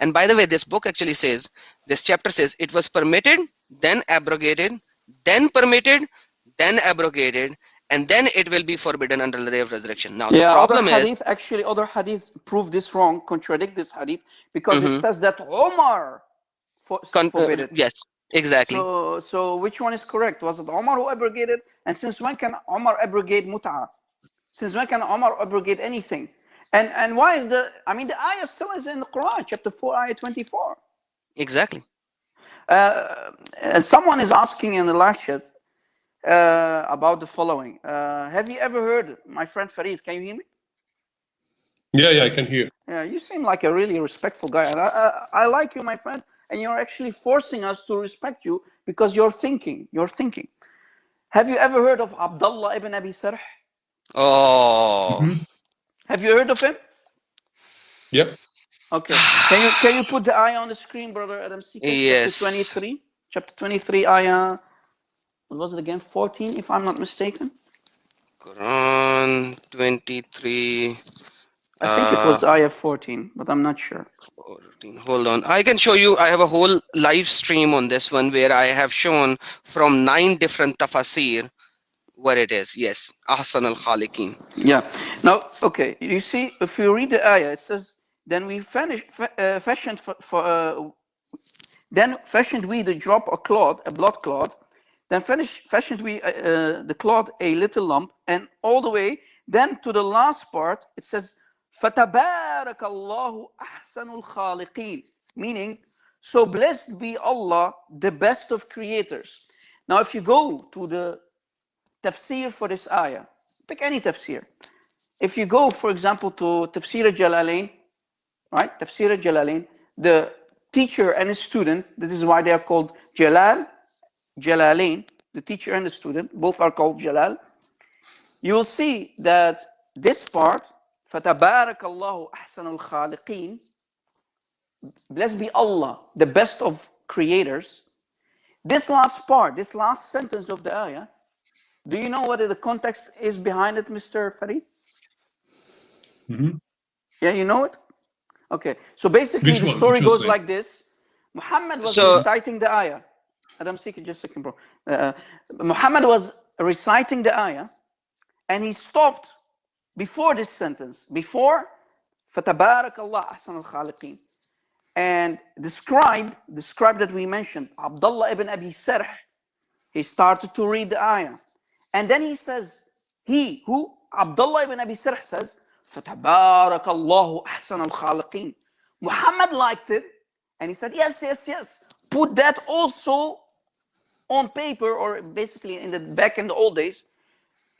And by the way, this book actually says, this chapter says it was permitted, then abrogated, then permitted, then abrogated, and then it will be forbidden until the day of resurrection. Now, the yeah, other problem is, hadith actually other hadith prove this wrong, contradict this hadith because it Mhm. says that Omar for, con- uh, forbid it. yes, exactly. So, so which one is correct? Was it Omar who abrogated? And since when can Omar abrogate mut'ah? Since when can Omar abrogate anything? And and why is the? I mean, the ayah still is in the Quran, chapter four, ayah twenty-four. exactly. Uh, uh, someone is asking in the live chat uh, about the following. Uh, have you ever heard, my friend Farid? Can you hear me? Yeah, yeah, I can hear. Yeah, you seem like a really respectful guy. And I, I, I like you, my friend, and you're actually forcing us to respect you because you're thinking. You're thinking. Have you ever heard of Abdullah ibn Abi Sarh? Oh, Mhm. Have you heard of him? Yep. Okay. Can you can you put the eye on the screen, brother Adam Seeker? Yes. Chapter 23. Chapter 23, ayah. What was it again? 14, if I'm not mistaken. Quran 23, I think it was ayah 14, but I'm not sure. 14. Hold on. I can show you. I have a whole live stream on this one where I have shown from nine different tafasir where it is. Yes. Ahsan al Khaliqin. Yeah. Now, okay. You see, if you read the ayah, it says, then we finished, uh, fashioned for, for uh, then fashioned we the drop a cloth, a blood cloth, then finish, fashioned we uh, uh, the cloth a little lump, and all the way, then to the last part, it says, فَتَبَارَكَ اللَّهُ أَحْسَنُ الْخَالِقِينَ Meaning, so blessed be Allah, the best of creators. Now, if you go to the tafsir for this ayah, pick any tafsir. If you go, for example, to tafsir Jalalain, right? Tafsir Jalalain, the teacher and a student, this is why they are called Jalal, Jalalain, the teacher and the student, both are called Jalal. You will see that this part, فَتَبَارَكَ اللَّهُ أَحْسَنُ الْخَالِقِينَ Blessed be Allah, the best of creators. This last part, this last sentence of the ayah, do you know what the context is behind it, Mr. Farid? Mm -hmm. Yeah, you know it? Okay, so basically Which the story goes like this. Muhammad was so, reciting the ayah. Adam, seek just a second, bro. Uh, Muhammad was reciting the ayah, and he stopped before this sentence, before فَتَبَارَكَ اللَّهُ أَحْسَنُ الْخَالِقِينَ and the scribe, the scribe that we mentioned, Abdullah ibn Abi Sarh, he started to read the ayah. And then he says, he, who? Abdullah ibn Abi Sarh says, فَتَبَارَكَ اللَّهُ أَحْسَنَ الْخَالِقِينَ Muhammad liked it, and he said, yes, yes, yes. Put that also on paper or basically in the back in the old days,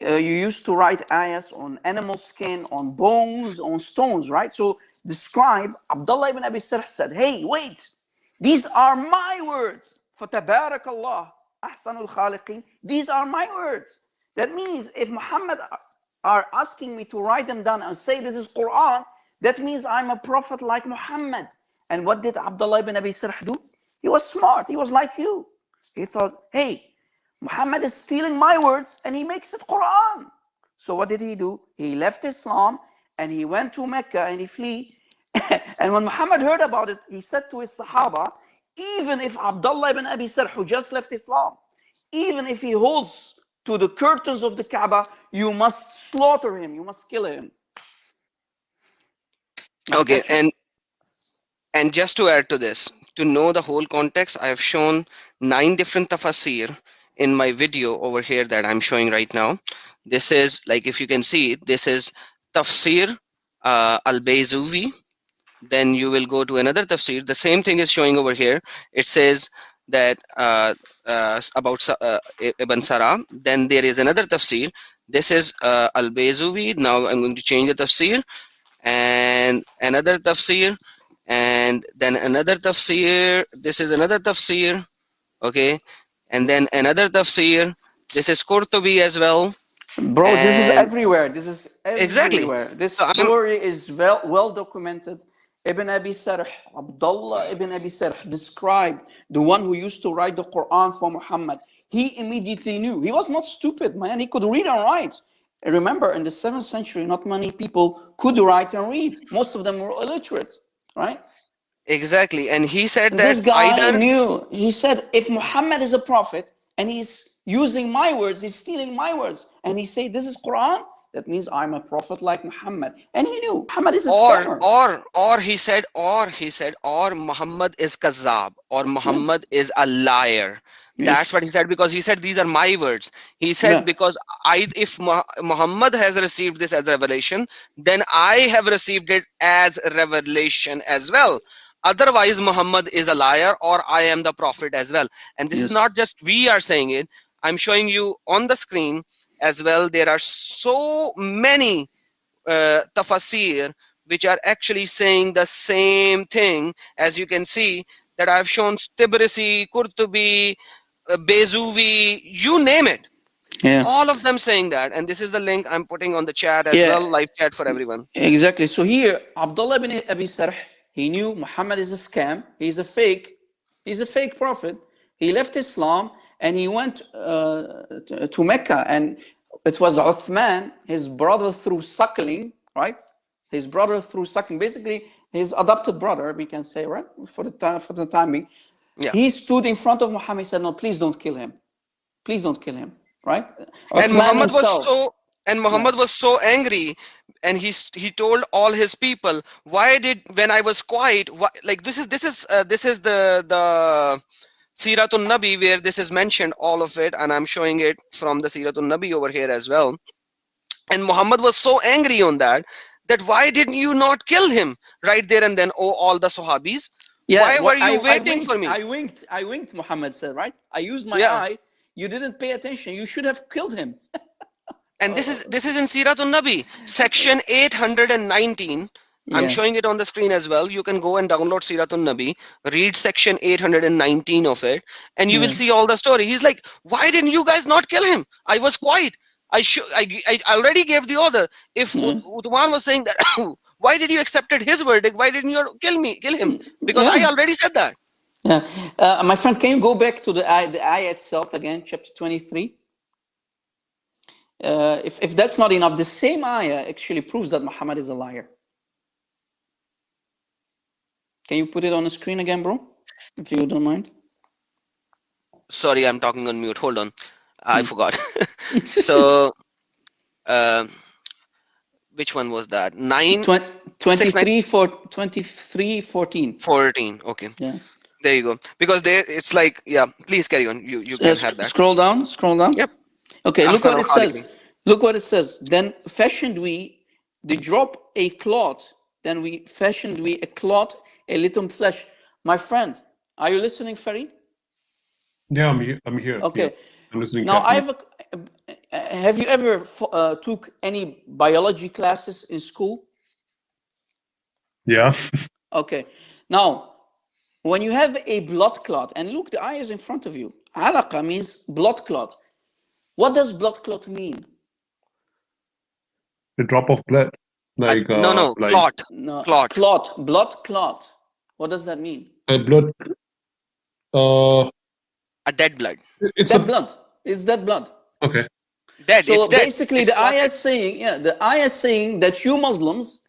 uh, you used to write ayahs on animal skin, on bones, on stones, right? So the scribe, Abdullah ibn Abi Sarh said, hey, wait, these are my words. فَتَبَارَكَ اللَّهُ أَحْسَنُ These are my words. That means if Muhammad are asking me to write them down and say this is Quran, that means I'm a prophet like Muhammad. And what did Abdullah ibn Abi Sarh do? He was smart. He was like you. He thought, hey, Muhammad is stealing my words and he makes it Quran. So what did he do? He left Islam and he went to Mecca and he flee. and when Muhammad heard about it, he said to his Sahaba, even if Abdullah ibn Abi Sarh, who just left Islam, even if he holds to the curtains of the Kaaba, you must slaughter him, you must kill him. Okay, and and just to add to this, to know the whole context, I have shown nine different tafsir in my video over here that I'm showing right now. This is like if you can see, this is Tafsir uh, al-Bayzuvi. Then you will go to another tafsir. The same thing is showing over here. It says that uh, uh, about uh, Ibn Sara. Then there is another tafsir. This is uh, al-Bayzuvi. Now I'm going to change the tafsir and another tafsir and then another tafsir. This is another tafsir. Okay and then another tafsir. This is Qurtubi as well. Bro, and this is everywhere. This is everywhere. Exactly. This so story I'm, is well well documented. Ibn Abi Sarh, Abdullah ibn Abi Sarh described the one who used to write the Quran for Muhammad. He immediately knew. He was not stupid, man. He could read and write. Remember, in the 7th century, not many people could write and read. Most of them were illiterate, right? Exactly. And he said that this guy either... knew. He said, if Muhammad is a prophet and he's using my words, he's stealing my words, and he said, this is Quran, that means I'm a prophet like Muhammad. And he knew Muhammad is a or, scammer. Or, or he said, or he said, or Muhammad is kazab, or Muhammad is a liar. That's what he said because he said these are my words. He said yeah. because I, if Muhammad has received this as revelation, then I have received it as revelation as well otherwise muhammad is a liar or i am the prophet as well and this yes. is not just we are saying it i'm showing you on the screen as well there are so many uh, tafsir which are actually saying the same thing as you can see that i've shown tibrisi qurtubi uh, bezuvi you name it yeah. all of them saying that and this is the link i'm putting on the chat as yeah. well live chat for everyone exactly so here abdullah ibn abi sarh he knew Muhammad is a scam. He's a fake. He's a fake prophet. He left Islam and he went uh, to, to, Mecca. And it was Uthman, his brother through suckling, right? his brother through sucking. Basically, his adopted brother, we can say, right? For the time, for the time being. Yeah. He stood in front of Muhammad. And said, "No, please don't kill him. Please don't kill him." Right? and Muhammad himself- was so and Muhammad was so angry and he he told all his people why did when I was quiet why, like this is this is uh, this is the the Siratul Nabi where this is mentioned all of it and I'm showing it from the Siratul Nabi over here as well and Muhammad was so angry on that that why didn't you not kill him right there and then oh all the Sahabis why were you I- I waiting winked- for me? I winked. I winked. Muhammad said, right? I used my Yeah. eye. You didn't pay attention. You should have killed him. and this is this is in Siratul Nabi section 819 I'm showing it on the screen as well. You can go and download Siratul Nabi, read section 819 of it, and you will see all the story. He's like, Why didn't you guys not kill him? I was quiet. I should I, I already gave the order. If mm-hmm. Yeah. Ut- Uthman was saying that oh, why did you accepted his verdict? Why didn't you kill me? Kill him? Because I already said that. Yeah. Uh, my friend, can you go back to the eye, the eye itself again, chapter 23? Uh, if, if that's not enough, the same ayah actually proves that Muhammad is a liar. Can you put it on the screen again, bro? If you don't mind. Sorry, I'm talking on mute. Hold on. I forgot. so uh, which one was that? 9 Twen- 23, for, 23 14. 14. Okay. Yeah. There you go. Because they it's like yeah, please carry on. You you Uh, can sc- have that. Scroll down, scroll down. Yep. Okay, look what it says. Look what it says. Then fashioned we the drop a cloth, then we fashioned we a cloth, a little flesh. My friend, are you listening, Farid? Yeah, I'm here. I'm here. Okay. Yeah, I'm listening. Now, I have a, uh, have you ever uh, took any biology classes in school? Yeah. Okay. Now, when you have a blood clot, and look, the eye is in front of you. Alaqa means blood clot. What does blood clot mean? The drop of blood. Uh, Like no uh, no like clot. No, Clot. Clot. Blood clot. What does that mean? uh, blood. Uh, A dead blood. it's Dead a blood. It's dead blood. okay. Dead. so it's dead. basically, It's the clotted. ayah is saying, yeah, the ayah is saying that you Muslims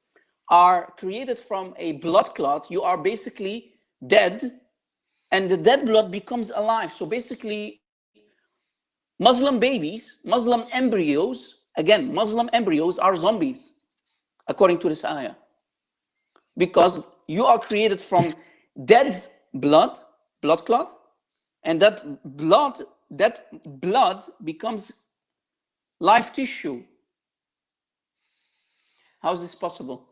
are created from a blood clot. You are basically dead, and the dead blood becomes alive. So basically, Muslim babies, Muslim embryos, again, Muslim embryos are zombies, according to this ayah. Because you are created from dead blood, blood clot, and that blood, that blood becomes live tissue. How is this possible?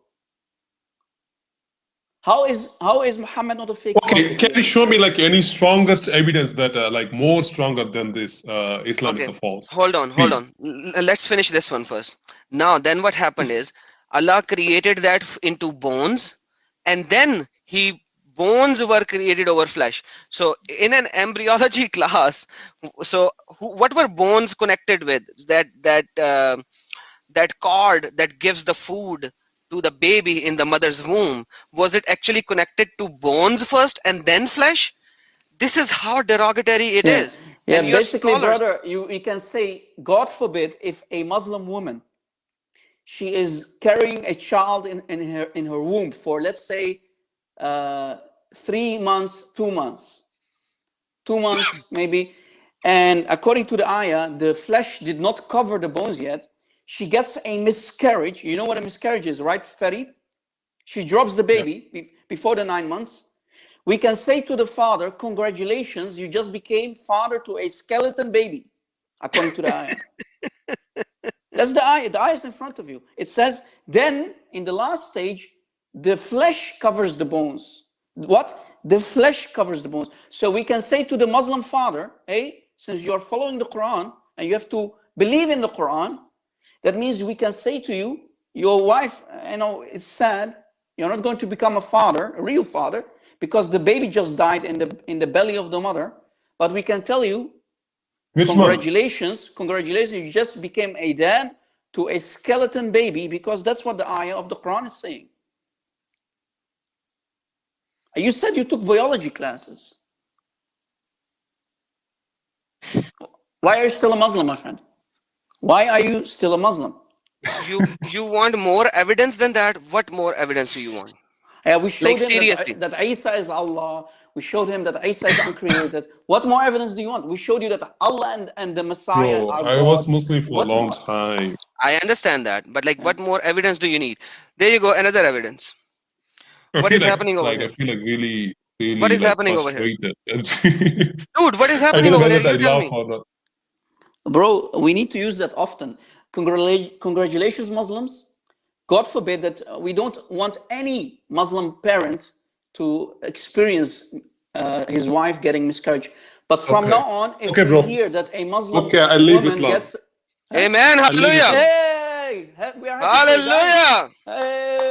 How is how is Muhammad not a fake Okay, prophet? can you show me like any strongest evidence that uh, like more stronger than this uh, Islam is Okay. a false? Hold on, hold Please. on. Let's finish this one first. Now, then what happened is Allah created that into bones, and then He bones were created over flesh. So, in an embryology class, so who, what were bones connected with? That that uh, that cord that gives the food to the baby in the mother's womb was it actually connected to bones first and then flesh? This is how derogatory it Yeah. is. Yeah, And basically, scholars- brother, you, you can say, God forbid, if a Muslim woman, she is carrying a child in, in her in her womb for let's say uh, three months, two months, two months maybe, and according to the ayah, the flesh did not cover the bones yet. She gets a miscarriage. You know what a miscarriage is, right, Farid? She drops the baby be- before the nine months. We can say to the father, Congratulations, you just became father to a skeleton baby, according to the ayah. That's the ayah. The ayah is in front of you. It says, Then in the last stage, the flesh covers the bones. What? The flesh covers the bones. So we can say to the Muslim father, Hey, since you're following the Quran and you have to believe in the Quran, that means we can say to you, your wife, you know, it's sad. You're not going to become a father, a real father, because the baby just died in the in the belly of the mother. But we can tell you, Which one? congratulations, congratulations, you just became a dad to a skeleton baby, because that's what the ayah of the Quran is saying. You said you took biology classes. Why are you still a Muslim, my friend? Why are you still a Muslim? you you want more evidence than that what more evidence do you want Yeah, we showed Like, him seriously. That, that Isa is Allah. We showed him that Isa is uncreated. what more evidence do you want? We showed you that Allah and, and the Messiah Bro, are I was Muslim for What a long more? time. i understand that but like what more evidence do you need there you go another evidence I What feel is like- happening over like, here? I feel like really, really. What is like, happening over here? dude what is happening over here you I tell laugh me or not. Bro, we need to use that often. Congratula- Congratulations, Muslims. God forbid that we don't want any Muslim parent to experience uh, his wife getting miscarriage. But from Okay. now on, if Okay, we bro. hear that a Muslim Okay, I leave woman Islam. gets amen hallelujah hey, we are happy for you guys. hallelujah Hey,